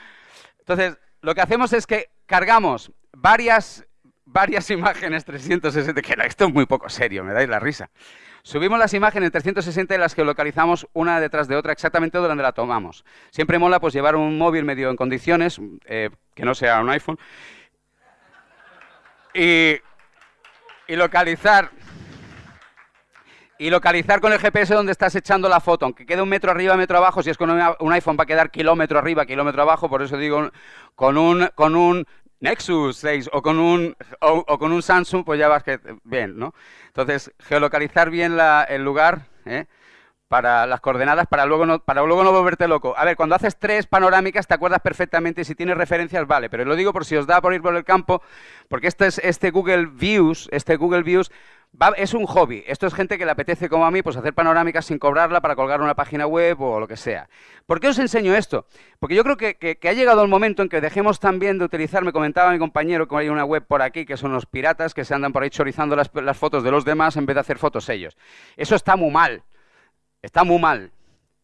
Speaker 1: Entonces, lo que hacemos es que cargamos varias varias imágenes 360, que esto es muy poco serio, me dais la risa. Subimos las imágenes 360 y las geolocalizamos una detrás de otra exactamente donde la tomamos. Siempre mola pues llevar un móvil medio en condiciones, eh, que no sea un iPhone, y, localizar y localizar con el GPS donde estás echando la foto, aunque quede un metro arriba, metro abajo, si es con un iPhone va a quedar kilómetro arriba, kilómetro abajo, por eso digo, con un, con un Nexus 6 o con un, o, con un Samsung, pues ya vas que bien, ¿no? Entonces, geolocalizar bien el lugar, ¿eh? para las coordenadas para luego no, para luego no volverte loco. A ver, cuando haces tres panorámicas te acuerdas perfectamente si tienes referencias vale, pero lo digo por si os da por ir por el campo, porque este es este Google Views, este Google Views es un hobby. Esto es gente que le apetece, como a mí, pues hacer panorámicas sin cobrarla para colgar una página web o lo que sea. ¿Por qué os enseño esto? Porque yo creo que, ha llegado el momento en que dejemos también de utilizar, me comentaba mi compañero que hay una web por aquí que son los piratas que se andan por ahí chorizando las, fotos de los demás en vez de hacer fotos ellos. Eso está muy mal. Está muy mal.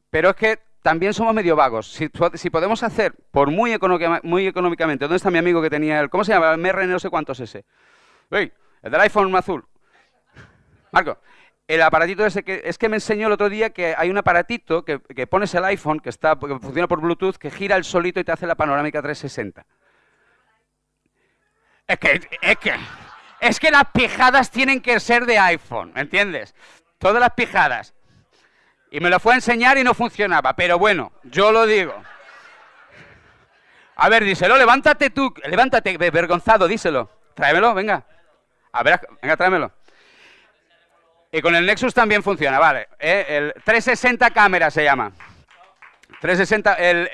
Speaker 1: Pero es que también somos medio vagos. Si, podemos hacer, por muy, muy económicamente, ¿dónde está mi amigo que tenía el, ¿cómo se llama? El MR no sé cuánto es ese. el del iPhone azul. Marco, el aparatito ese que es que me enseñó el otro día que hay un aparatito que, pones el iPhone que está que funciona por Bluetooth que gira el solito y te hace la panorámica 360. Es que es que es que las pijadas tienen que ser de iPhone, ¿me entiendes? Todas las pijadas. Y me lo fue a enseñar y no funcionaba, pero bueno, yo lo digo. A ver, díselo, levántate tú, levántate, vergonzado, díselo. Tráemelo, venga. A ver, venga, tráemelo. Y con el Nexus también funciona, vale. Eh, el 360 cámara se llama. 360, el,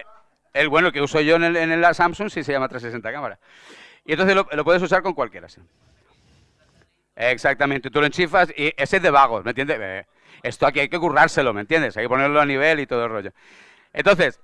Speaker 1: el bueno que uso yo en el, el Samsung sí se llama 360 cámara. Y entonces lo, puedes usar con cualquiera. Sí. Exactamente, tú lo enchifas y ese es de vagos, ¿me entiendes? Eh, esto aquí hay que currárselo, ¿me entiendes? Hay que ponerlo a nivel y todo el rollo. Entonces,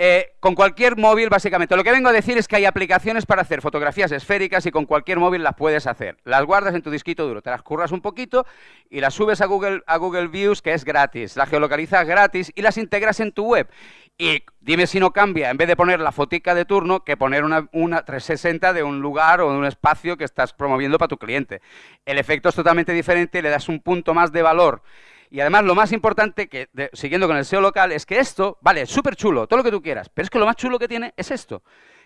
Speaker 1: eh, con cualquier móvil, básicamente. Lo que vengo a decir es que hay aplicaciones para hacer fotografías esféricas y con cualquier móvil las puedes hacer. Las guardas en tu disquito duro, te las curras un poquito y las subes a Google, a Google Views, que es gratis. Las geolocalizas gratis y las integras en tu web. Y dime si no cambia, en vez de poner la fotica de turno, que poner una, una 360 de un lugar o de un espacio que estás promoviendo para tu cliente. El efecto es totalmente diferente le das un punto más de valor. Y además lo más importante, que siguiendo con el SEO local, es que esto, vale, súper chulo, todo lo que tú quieras, pero es que lo más chulo que tiene es esto,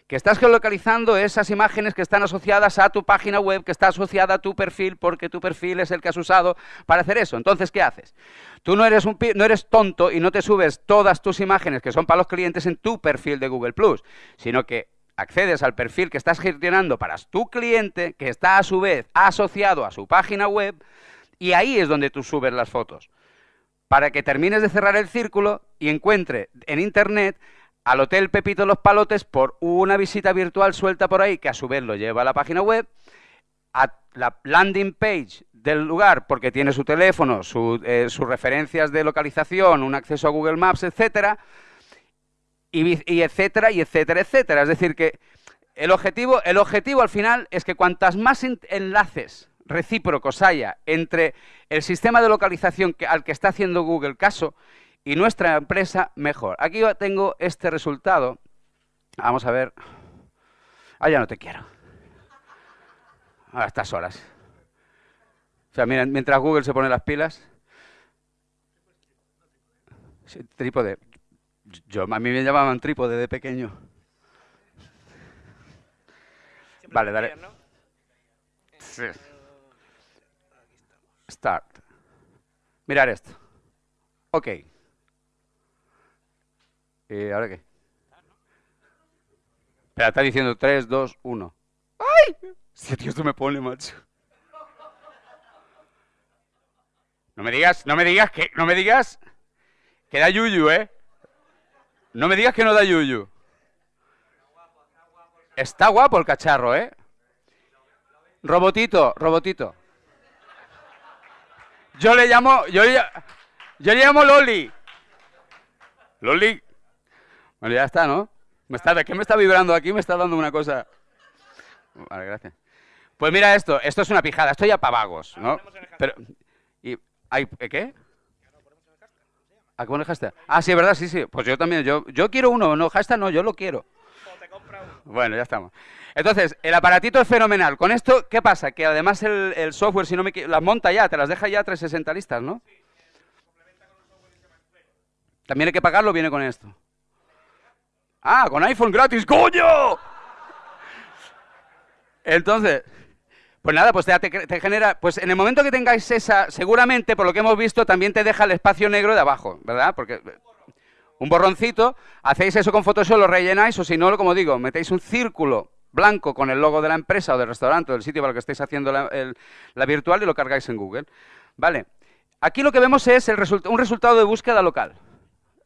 Speaker 1: que estás geolocalizando esas imágenes que están asociadas a tu página web, que está asociada a tu perfil, porque tu perfil es el que has usado para hacer eso. Entonces, ¿qué haces? Tú no eres, un, no eres tonto y no te subes todas tus imágenes que son para los clientes en tu perfil de Google sino que accedes al perfil que estás gestionando para tu cliente, que está a su vez asociado a su página web, y ahí es donde tú subes las fotos. Para que termines de cerrar el círculo y encuentre en Internet al Hotel Pepito Los Palotes por una visita virtual suelta por ahí, que a su vez lo lleva a la página web, a la landing page del lugar, porque tiene su teléfono, eh, sus referencias de localización, un acceso a Google Maps, etcétera, y, y, etcétera, y etcétera, etcétera. Es decir, que el objetivo, el objetivo al final es que cuantas más enlaces recíprocos haya entre el sistema de localización al que está haciendo Google caso y nuestra empresa, mejor. Aquí tengo este resultado. Vamos a ver. Ah, ya no te quiero. A estas horas. O sea, mientras Google se pone las pilas. trípode. Yo, a mí me llamaban trípode de pequeño. Vale, dale. Sí. Start. Mirar esto. Ok. ¿Y ahora qué? Espera, está diciendo 3, 2, 1. ¡Ay! Si tío, esto me pone, macho. No me digas, no me digas que, no me digas que da yuyu, ¿eh? No me digas que no da yuyu. Está guapo el cacharro, ¿eh? Robotito, robotito. Yo le llamo, yo le, yo le llamo Loli. Loli. Bueno, ya está, ¿no? Me está, ¿Qué me está vibrando aquí? Me está dando una cosa. Vale, gracias. Pues mira esto, esto es una pijada, esto ya para vagos, ¿no? Pero, y, hay, ¿Qué? ¿A qué pone hashtag? Ah, sí, verdad, sí, sí. Pues yo también, yo, yo quiero uno, no, hashtag no, yo lo quiero. Bueno, ya estamos. Entonces, el aparatito es fenomenal. Con esto, ¿qué pasa? Que además el, software, si no me las monta ya, te las deja ya 360 listas, ¿no? También hay que pagarlo, viene con esto. Ah, con iPhone gratis, coño. Entonces, pues nada, pues te, te, genera, pues en el momento que tengáis esa, seguramente, por lo que hemos visto, también te deja el espacio negro de abajo, ¿verdad? Porque un borroncito, hacéis eso con Photoshop, lo rellenáis, o si no, como digo, metéis un círculo blanco con el logo de la empresa o del restaurante o del sitio para el que estéis haciendo la, virtual y lo cargáis en Google. ¿Vale? Aquí lo que vemos es un resultado de búsqueda local.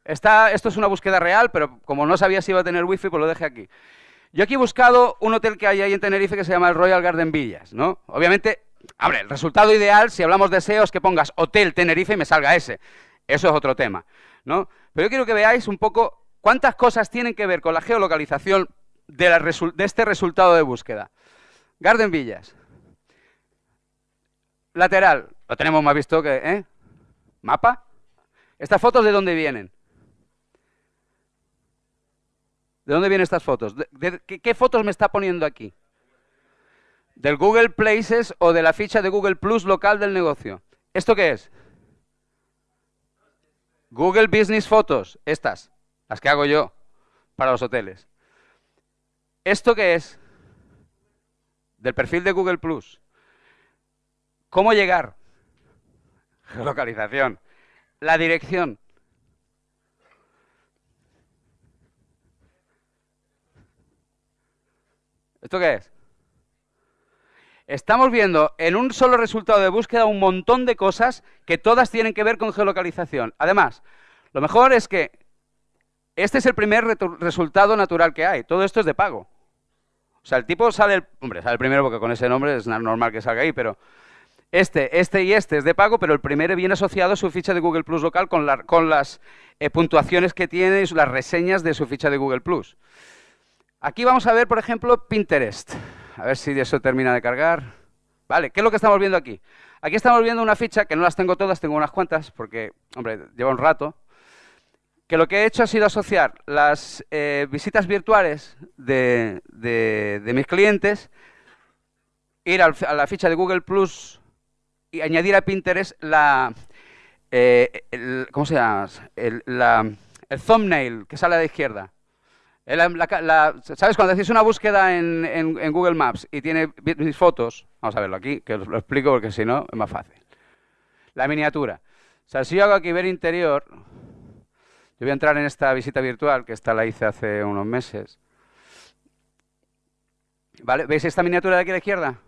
Speaker 1: esto es una búsqueda real, pero como no sabía si iba a tener wifi, pues lo dejé aquí. Yo aquí he buscado un hotel que hay ahí en Tenerife que se llama el Royal Garden Villas, ¿no? Obviamente, hombre, el resultado ideal, si hablamos de SEO, es que pongas Hotel Tenerife y me salga ese. Eso es otro tema, ¿no? Pero yo quiero que veáis un poco cuántas cosas tienen que ver con la geolocalización de, de este resultado de búsqueda. Garden Villas. Lateral, lo tenemos más visto que, ¿eh? ¿Mapa? ¿Estas fotos de dónde vienen? ¿De dónde vienen estas fotos? qué, fotos me está poniendo aquí? ¿Del Google Places o de la ficha de Google Plus local del negocio? ¿Esto qué es? Google Business Photos, estas, las que hago yo para los hoteles. ¿Esto qué es? Del perfil de Google Plus. ¿Cómo llegar? Geolocalización. La dirección. ¿Esto qué es? Estamos viendo en un solo resultado de búsqueda un montón de cosas que todas tienen que ver con geolocalización. Además, lo mejor es que este es el primer resultado natural que hay. Todo esto es de pago. O sea, el tipo sale, el, hombre, sale el primero porque con ese nombre es normal que salga ahí, pero este, este y este es de pago, pero el primero viene asociado a su ficha de Google Plus local con, las eh, puntuaciones que tiene y las reseñas de su ficha de Google Plus. Aquí vamos a ver, por ejemplo, Pinterest. A ver si eso termina de cargar. Vale, ¿qué es lo que estamos viendo aquí? Aquí estamos viendo una ficha, que no las tengo todas, tengo unas cuantas, porque, hombre, lleva un rato, que lo que he hecho ha sido asociar las eh, visitas virtuales de, mis clientes, ir a la ficha de Google Plus y añadir a Pinterest la, eh, el, ¿cómo se llama? El, el thumbnail que sale a la izquierda. ¿Sabes? Cuando haces una búsqueda en, Google Maps y tiene mis fotos, vamos a verlo aquí, que os lo explico porque si no es más fácil. La miniatura. O sea, si yo hago aquí ver interior, yo voy a entrar en esta visita virtual, que esta la hice hace unos meses. ¿Vale? ¿Veis esta miniatura de aquí a la izquierda?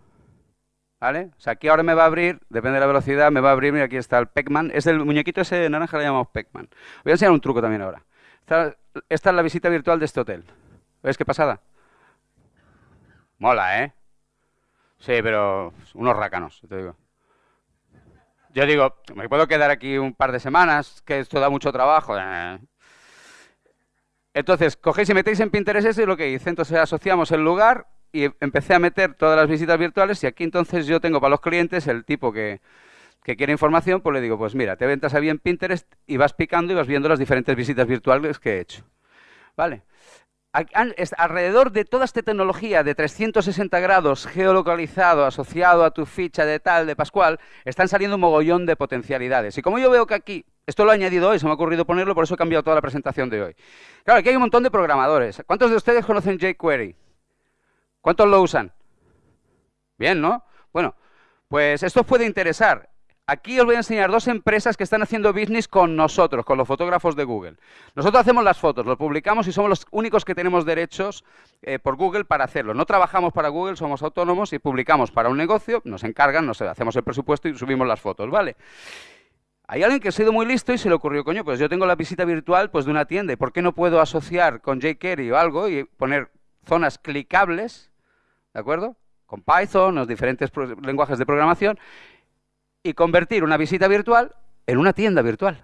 Speaker 1: ¿Vale? O sea, aquí ahora me va a abrir, depende de la velocidad, me va a abrir, mira, aquí está el Pac-Man. Es el muñequito ese de naranja, le llamamos Pac-Man. Voy a enseñar un truco también ahora. Esta, es la visita virtual de este hotel. ¿Ves qué pasada? Mola, ¿eh? Sí, pero unos rácanos, te digo. Yo digo, me puedo quedar aquí un par de semanas, que esto da mucho trabajo. Eh. Entonces, cogéis y metéis en Pinterest eso y lo que hice. Entonces asociamos el lugar y empecé a meter todas las visitas virtuales y aquí entonces yo tengo para los clientes el tipo que, quiere información, pues le digo, pues mira, te ventas ahí en Pinterest y vas picando y vas viendo las diferentes visitas virtuales que he hecho. ¿Vale? Alrededor de toda esta tecnología de 360 grados geolocalizado, asociado a tu ficha de tal, de Pascual, están saliendo un mogollón de potencialidades. Y como yo veo que aquí, esto lo he añadido hoy, se me ha ocurrido ponerlo, por eso he cambiado toda la presentación de hoy. Claro, aquí hay un montón de programadores. ¿Cuántos de ustedes conocen jQuery? ¿Cuántos lo usan? Bien, ¿no? Bueno, pues esto puede interesar. Aquí os voy a enseñar dos empresas que están haciendo business con nosotros, con los fotógrafos de Google. Nosotros hacemos las fotos, lo publicamos y somos los únicos que tenemos derechos eh, por Google para hacerlo. No trabajamos para Google, somos autónomos y publicamos para un negocio, nos encargan, nos hacemos el presupuesto y subimos las fotos, ¿vale? Hay alguien que ha sido muy listo y se le ocurrió, coño, pues yo tengo la visita virtual pues, de una tienda, ¿y por qué no puedo asociar con jQuery o algo y poner zonas clicables ¿de acuerdo? Con Python, los diferentes lenguajes de programación, y convertir una visita virtual en una tienda virtual.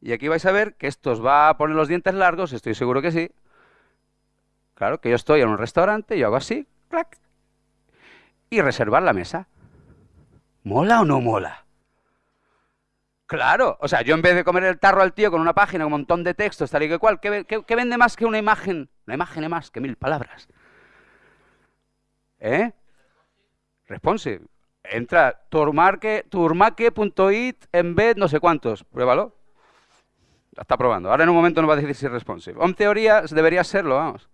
Speaker 1: Y aquí vais a ver que esto os va a poner los dientes largos, estoy seguro que sí. Claro, que yo estoy en un restaurante, yo hago así, clac, y reservar la mesa. ¿Mola o no mola? Claro, o sea, yo en vez de comer el tarro al tío con una página, un montón de textos, tal y que cual, ¿qué, qué vende más que una imagen? Una imagen es más que mil palabras. ¿Eh? Responsive. Entra turmaque.it en vez no sé cuántos. Pruébalo. Está probando. Ahora en un momento nos va a decir si es responsive. En teoría debería serlo, vamos.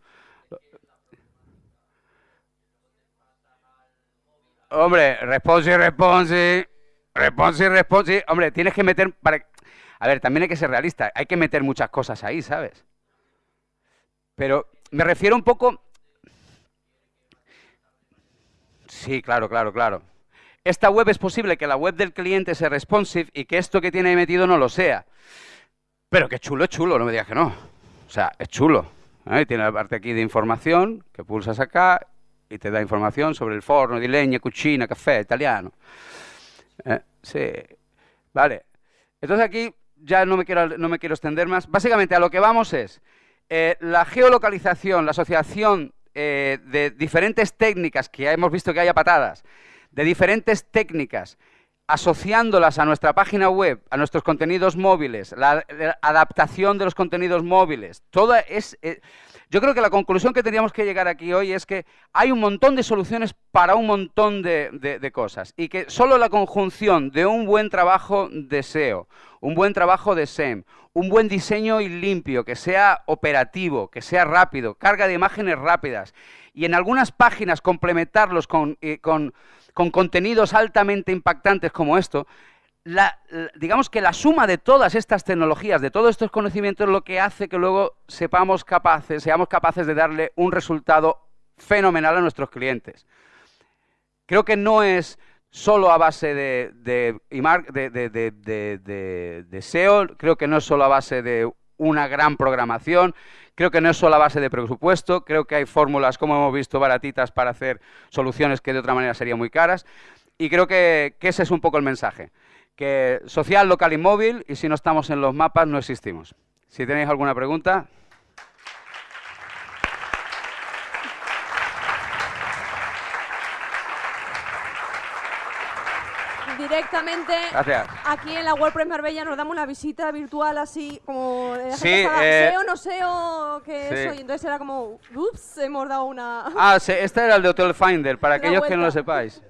Speaker 1: Hombre, responsive, responsive. Responsive, responsive. Hombre, tienes que meter... Para... A ver, también hay que ser realista. Hay que meter muchas cosas ahí, ¿sabes? Pero me refiero un poco Sí, claro, claro, claro. Esta web es posible que la web del cliente sea responsive y que esto que tiene metido no lo sea. Pero que chulo es chulo, no me digas que no. O sea, es chulo. ¿eh? Tiene la parte aquí de información, que pulsas acá y te da información sobre el forno di legna, cucina, café, italiano. Eh, sí, vale. Entonces aquí ya no me quiero, no me quiero extender más. Básicamente a lo que vamos es eh, la geolocalización, la asociación de diferentes técnicas que hemos visto que haya patadas, de diferentes técnicas, asociándolas a nuestra página web, a nuestros contenidos móviles, la, adaptación de los contenidos móviles, toda es... eh, yo creo que la conclusión que tendríamos que llegar aquí hoy es que hay un montón de soluciones para un montón de, de- cosas y que solo la conjunción de un buen trabajo de SEO, un buen trabajo de SEM, un buen diseño y limpio, que sea operativo, que sea rápido, carga de imágenes rápidas y en algunas páginas complementarlos con, eh, con- con contenidos altamente impactantes como esto, digamos que la suma de todas estas tecnologías, de todos estos conocimientos, es lo que hace que luego sepamos capaces, seamos capaces de darle un resultado fenomenal a nuestros clientes. Creo que no es solo a base de- de SEO, creo que no es solo a base de una gran programación, creo que no es solo a base de presupuesto, creo que hay fórmulas, como hemos visto, baratitas para hacer soluciones que de otra manera serían muy caras, y creo que, que ese es un poco el mensaje, que social, local y móvil, y si no estamos en los mapas no existimos. Si tenéis alguna pregunta...
Speaker 2: Directamente
Speaker 1: Gracias.
Speaker 2: aquí en la WordPress Marbella nos damos una visita virtual así como de la
Speaker 1: Sí,
Speaker 2: gente
Speaker 1: eh,
Speaker 2: SEO, no SEO, que
Speaker 1: sí.
Speaker 2: eso, y entonces era como, ups, hemos dado una...
Speaker 1: Ah, sí, este era el de Hotel Finder, para aquellos que no lo sepáis.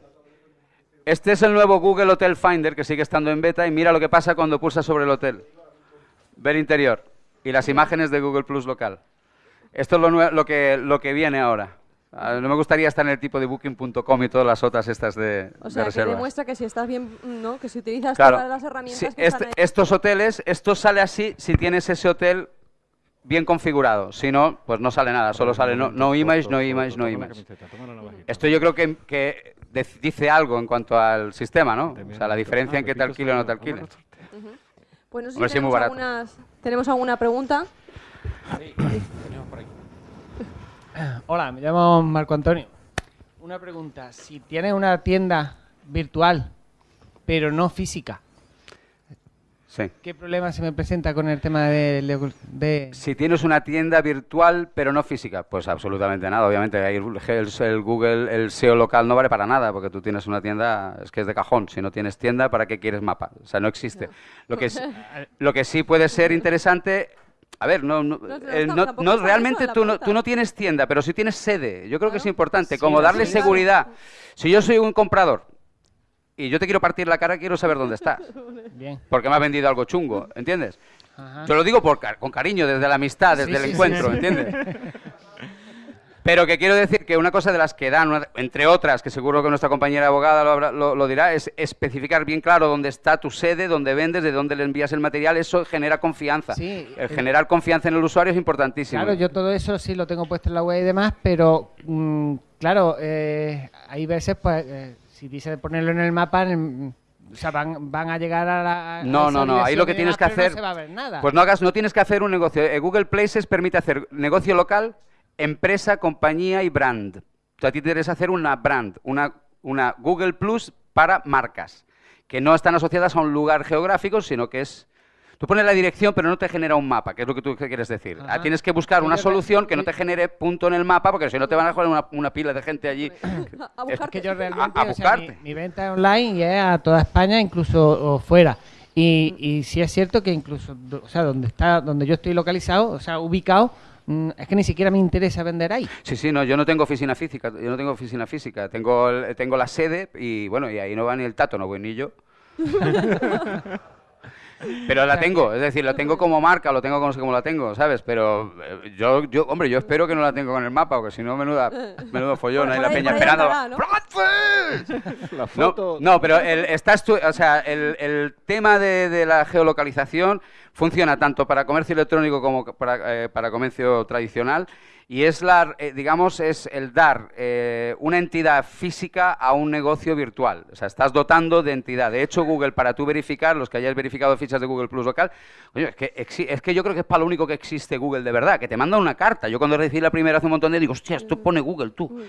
Speaker 1: Este es el nuevo Google Hotel Finder que sigue estando en beta y mira lo que pasa cuando pulsas sobre el hotel. Ver interior y las imágenes de Google Plus local. Esto es lo, lo, que, lo que viene ahora. Ah, No me gustaría estar en el tipo de booking.com y todas las otras estas de,
Speaker 2: O
Speaker 1: de
Speaker 2: sea, que demuestra que si estás bien, ¿no? Que si utilizas
Speaker 1: Claro.
Speaker 2: todas las herramientas
Speaker 1: Sí,
Speaker 2: que
Speaker 1: este-
Speaker 2: están ahí.
Speaker 1: estos hoteles, esto sale así si tienes ese hotel bien configurado. Si no, pues no sale nada. Solo sale no, no image, no image, no image. Esto yo creo que, dice algo en cuanto al sistema, ¿no? O sea, la diferencia en que te alquile o no te alquile.
Speaker 2: Pues no sé si
Speaker 1: sí,
Speaker 2: tenemos, algunas, tenemos alguna pregunta.
Speaker 3: Hola, me llamo Marco Antonio. Una pregunta. Si tienes una tienda virtual, pero no física,
Speaker 1: Sí.
Speaker 3: ¿qué problema se me presenta con el tema de... de- de-
Speaker 1: Si tienes una tienda virtual pero no física, pues absolutamente nada. Obviamente ahí el, Google, el SEO local no vale para nada porque tú tienes una tienda, es que es de cajón. Si no tienes tienda, ¿para qué quieres mapa? O sea, no existe. Lo que, es- lo que sí puede ser interesante... A ver, no, no,
Speaker 2: No, no,
Speaker 1: eh,
Speaker 2: no,
Speaker 1: no-
Speaker 2: tampoco
Speaker 1: no,
Speaker 2: está
Speaker 1: realmente tú no, tú no tienes tienda, pero sí tienes sede. Yo creo que es importante,
Speaker 3: Sí,
Speaker 1: como darle seguridad. Si yo soy un comprador y yo te quiero partir la cara, quiero saber dónde estás.
Speaker 3: Bien.
Speaker 1: Porque me has vendido algo chungo, ¿entiendes?
Speaker 3: Ajá.
Speaker 1: Te lo digo por, con cariño, desde la amistad, desde
Speaker 3: Sí,
Speaker 1: el
Speaker 3: sí,
Speaker 1: encuentro,
Speaker 3: sí, sí.
Speaker 1: ¿entiendes? Pero que quiero decir que una cosa de las que dan, una- entre otras, que seguro que nuestra compañera abogada lo, lo- lo dirá, es especificar bien claro dónde está tu sede, dónde vendes, de dónde le envías el material. Eso genera confianza.
Speaker 3: Sí,
Speaker 1: el
Speaker 3: eh,
Speaker 1: generar confianza en el usuario es importantísimo.
Speaker 3: Claro, yo todo eso sí lo tengo puesto en la web y demás, pero mm, claro, eh, hay veces, pues, eh, si dice ponerlo en el mapa, en- o sea, van, van a llegar a la. a
Speaker 1: No, no, no. Ahí lo que tienes que hacer.
Speaker 3: No se va a ver nada.
Speaker 1: Pues no hagas, no tienes que hacer un negocio. Eh, Google Places permite hacer negocio local, empresa, compañía y brand. Sea, a ti te interesa hacer una brand, una, una Google Plus para marcas, que no están asociadas a un lugar geográfico, sino que es... Tú pones la dirección, pero no te genera un mapa, que es lo que tú quieres decir. Ah,
Speaker 3: Ajá.
Speaker 1: Tienes que buscar una solución que no te genere punto en el mapa, porque si no te van a joder una, una pila de gente allí.
Speaker 2: A
Speaker 1: Es
Speaker 2: buscarte.
Speaker 3: que yo realmente,
Speaker 1: a
Speaker 3: o sea, mi, venta es online y es a toda España, incluso o fuera. Y, y sí es cierto que incluso, o sea, donde está, donde yo estoy localizado, o sea, ubicado, es que ni siquiera me interesa vender ahí.
Speaker 1: Sí, sí, no, yo no tengo oficina física, yo no tengo oficina física, tengo, el- tengo la sede y bueno, y ahí no va ni el tato, no voy ni yo. Pero la tengo, es decir, la tengo como marca, lo tengo como sé cómo la tengo, ¿sabes? Pero eh, yo, yo, hombre, yo espero que no la tengo con el mapa, porque si no, menuda, menudo follón,
Speaker 2: Por-
Speaker 1: ahí la peña esperando.
Speaker 2: ¿no?
Speaker 1: No, pero el, estás tú, o sea, el, el tema de, de la geolocalización funciona tanto para comercio electrónico como para, eh, para comercio tradicional y es la, eh, digamos, es el dar eh, una entidad física a un negocio virtual. O sea, estás dotando de entidad. De hecho, Google, para tú verificar, los que hayáis verificado fichas de Google Plus local, es, que es que yo creo que es para lo único que existe Google de verdad, que te manda una carta. Yo cuando recibí la primera hace un montón de digo, hostia, esto pone Google, tú.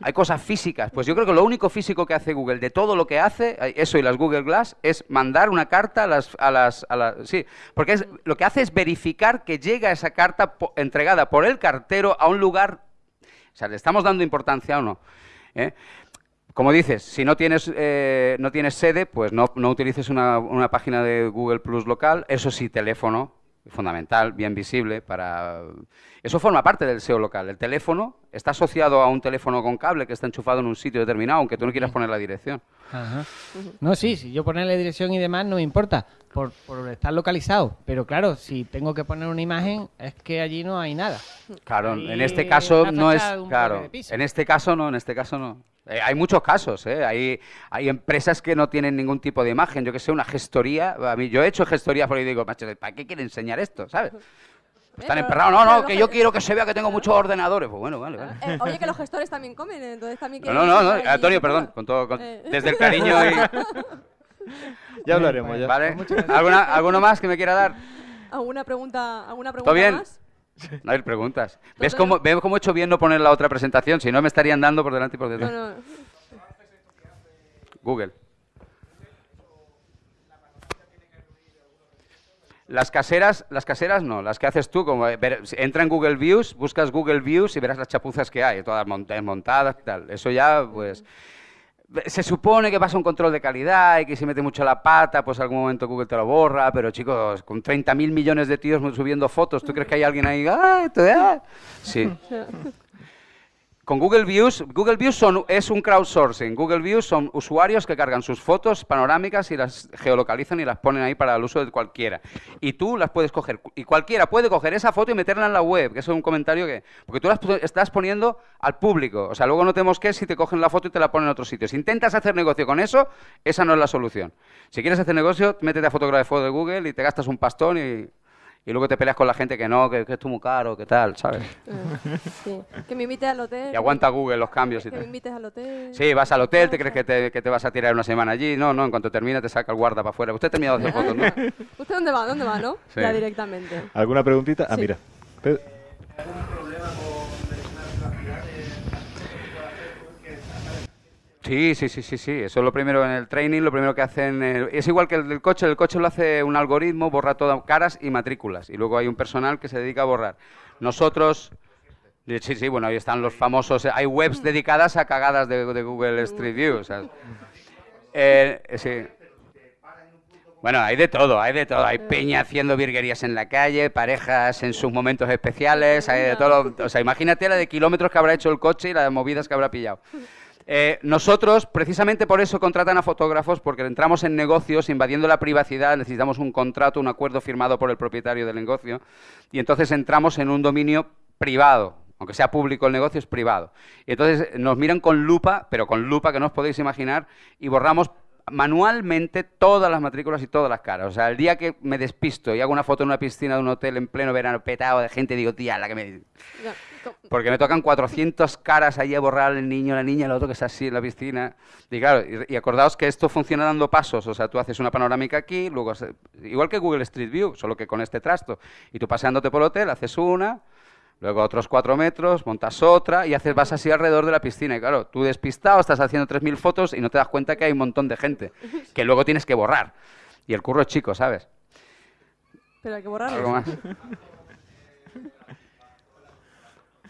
Speaker 1: Hay cosas físicas. Pues yo creo que lo único físico que hace Google, de todo lo que hace, eso y las Google Glass, es mandar una carta a las... A las, a las sí, porque es, lo que hace es verificar que llega esa carta entregada por el cartero a un lugar, o sea, ¿le estamos dando importancia o no? ¿Eh? Como dices, si no tienes, eh, no tienes sede, pues no, no utilices una, una, página de Google Plus local, eso sí, teléfono, fundamental, bien visible para... Eso forma parte del SEO local. El teléfono está asociado a un teléfono con cable que está enchufado en un sitio determinado, aunque tú no quieras poner la dirección.
Speaker 3: No, sí, si yo poner la dirección y demás no me importa, por, por, estar localizado. Pero claro, si tengo que poner una imagen, es que allí no hay nada.
Speaker 1: Claro, en este caso no es... Claro, en este caso no, en este caso no. Eh, hay muchos casos, ¿eh? hay, hay empresas que no tienen ningún tipo de imagen. Yo que sé, una gestoría. A mí, yo he hecho gestoría porque digo, macho, ¿para qué quiere enseñar esto? ¿Sabes? Están emperrados. No, no, que yo quiero que se vea que tengo muchos ordenadores. Pues bueno, vale, vale.
Speaker 2: Eh, oye, que los gestores también comen, entonces también
Speaker 1: No, no, no, Antonio, perdón, con todo, eh. desde el cariño y...
Speaker 4: ya hablaremos, ya.
Speaker 1: ¿Vale? ¿Alguna, ¿Alguno más que me quiera dar?
Speaker 2: ¿Alguna pregunta, alguna pregunta
Speaker 1: ¿Todo bien?
Speaker 2: más?
Speaker 1: No hay preguntas. ¿Ves cómo, ¿Ves cómo he hecho bien no poner la otra presentación? Si no, me estarían dando por delante y por detrás. No, no. Google. Las caseras, las caseras no, las que haces tú, como entra en Google Views, buscas Google Views y verás las chapuzas que hay, todas montadas y tal. Eso ya, pues, se supone que pasa un control de calidad y que si mete mucho la pata, pues algún momento Google te lo borra, pero chicos, con 30.000 millones de tíos subiendo fotos, ¿tú crees que hay alguien ahí? ¡Ah, esto, Sí. Con Google Views, Google Views son, es un crowdsourcing. Google Views son usuarios que cargan sus fotos panorámicas y las geolocalizan y las ponen ahí para el uso de cualquiera. Y tú las puedes coger. Y cualquiera puede coger esa foto y meterla en la web, que eso es un comentario que... Porque tú las estás poniendo al público. O sea, luego no tenemos que si te cogen la foto y te la ponen en otro sitio. Si intentas hacer negocio con eso, esa no es la solución. Si quieres hacer negocio, métete a fotografía de Google y te gastas un pastón y y luego te peleas con la gente que no, que, que esto es muy caro, que tal, ¿sabes?
Speaker 2: Ah, sí. Que me invites al hotel.
Speaker 1: Y aguanta Google los cambios y
Speaker 2: que
Speaker 1: tal.
Speaker 2: me invites al hotel.
Speaker 1: Sí, vas al hotel, te crees que te, que te, vas a tirar una semana allí. No, no, en cuanto termina te saca el guarda para afuera. Usted ha terminado de hacer fotos, ¿no?
Speaker 2: ¿Usted dónde va? ¿Dónde va, no? Ya directamente.
Speaker 4: ¿Alguna preguntita? Ah, mira.
Speaker 1: Sí, sí, sí, sí, sí. Eso es lo primero en el training, lo primero que hacen. Eh, es igual que el del coche, el coche lo hace un algoritmo, borra todas caras y matrículas. Y luego hay un personal que se dedica a borrar. Nosotros. Sí, sí, bueno, ahí están los famosos. Hay webs dedicadas a cagadas de, Google Street View. Eh, sí. Bueno, hay de todo, hay de todo. Hay peña haciendo virguerías en la calle, parejas en sus momentos especiales, hay de todo. O sea, imagínate la de kilómetros que habrá hecho el coche y las movidas que habrá pillado. Eh, nosotros, precisamente por eso, contratan a fotógrafos, porque entramos en negocios invadiendo la privacidad, necesitamos un contrato, un acuerdo firmado por el propietario del negocio, y entonces entramos en un dominio privado, aunque sea público el negocio, es privado. Y entonces nos miran con lupa, pero con lupa que no os podéis imaginar, y borramos manualmente todas las matrículas y todas las caras. O sea, el día que me despisto y hago una foto en una piscina de un hotel en pleno verano petado de gente, digo, tía, la que me... Porque me tocan 400 caras ahí a borrar el niño, la niña, el otro que está así en la piscina. Y claro, y, acordaos que esto funciona dando pasos. O sea, tú haces una panorámica aquí, luego... Igual que Google Street View, solo que con este trasto. Y tú paseándote por el hotel, haces una, luego otros cuatro metros, montas otra y haces, vas así alrededor de la piscina. Y claro, tú despistado, estás haciendo 3.000 fotos y no te das cuenta que hay un montón de gente que luego tienes que borrar. Y el curro es chico, ¿sabes?
Speaker 2: Pero hay que borrarlo.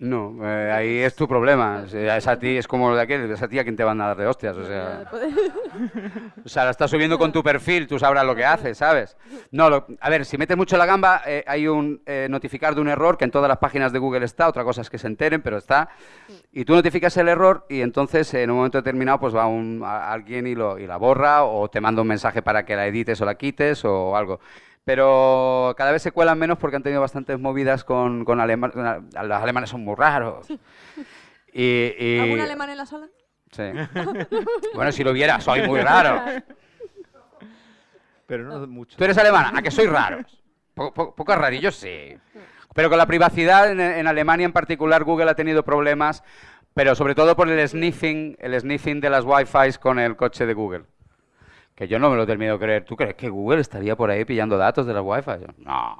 Speaker 1: No, eh, ahí es tu problema. Es a ti, es como de aquel, es a ti a quien te van a dar de hostias. O sea, o sea la estás subiendo con tu perfil, tú sabrás lo que haces, ¿sabes? No, a ver, si metes mucho la gamba, eh, hay un eh, notificar de un error que en todas las páginas de Google está, otra cosa es que se enteren, pero está. Y tú notificas el error y entonces en un momento determinado pues va un, alguien y, lo, y la borra o te manda un mensaje para que la edites o la quites o algo pero cada vez se cuelan menos porque han tenido bastantes movidas con, con alemanes. Los alemanes son muy raros.
Speaker 2: Y, ¿Algún alemán en la sala?
Speaker 1: Sí. bueno, si lo viera, soy muy raro.
Speaker 4: Pero no mucho.
Speaker 1: ¿Tú eres alemana? ¿A que soy raro? Poco, rarillos, sí. Pero con la privacidad, en, Alemania en particular, Google ha tenido problemas, pero sobre todo por el sniffing, el sniffing de las Wi-Fi con el coche de Google que yo no me lo termino de creer. ¿Tú crees que Google estaría por ahí pillando datos de la Wi-Fi? no.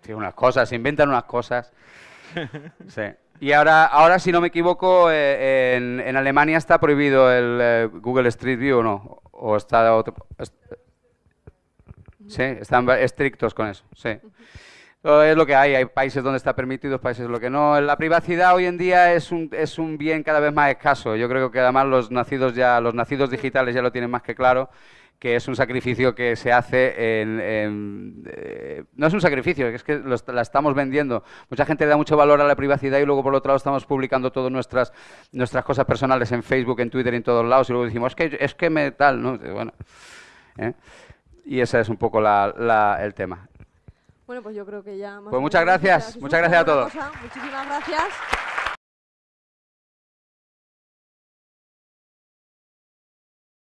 Speaker 1: Tiene unas cosas, se inventan unas cosas. Sí. Y ahora, ahora si no me equivoco, eh, en, Alemania está prohibido el eh, Google Street View o no. O está otro, sí, están estrictos con eso. Sí es lo que hay. Hay países donde está permitido, países donde que no. La privacidad hoy en día es un, es un bien cada vez más escaso. Yo creo que además los nacidos ya, los nacidos digitales ya lo tienen más que claro que es un sacrificio que se hace en... Eh, no es un sacrificio, es que la estamos vendiendo. Mucha gente da mucho valor a la privacidad y luego por otro lado estamos publicando todas nuestras, nuestras cosas personales en Facebook, en Twitter en todos lados y luego decimos, es que, es que me tal, ¿no? Bueno, ¿eh? Y ese es un poco el tema.
Speaker 2: Bueno, pues yo creo que ya...
Speaker 1: pues muchas gracias, muchas gracias a todos.
Speaker 2: Muchísimas gracias.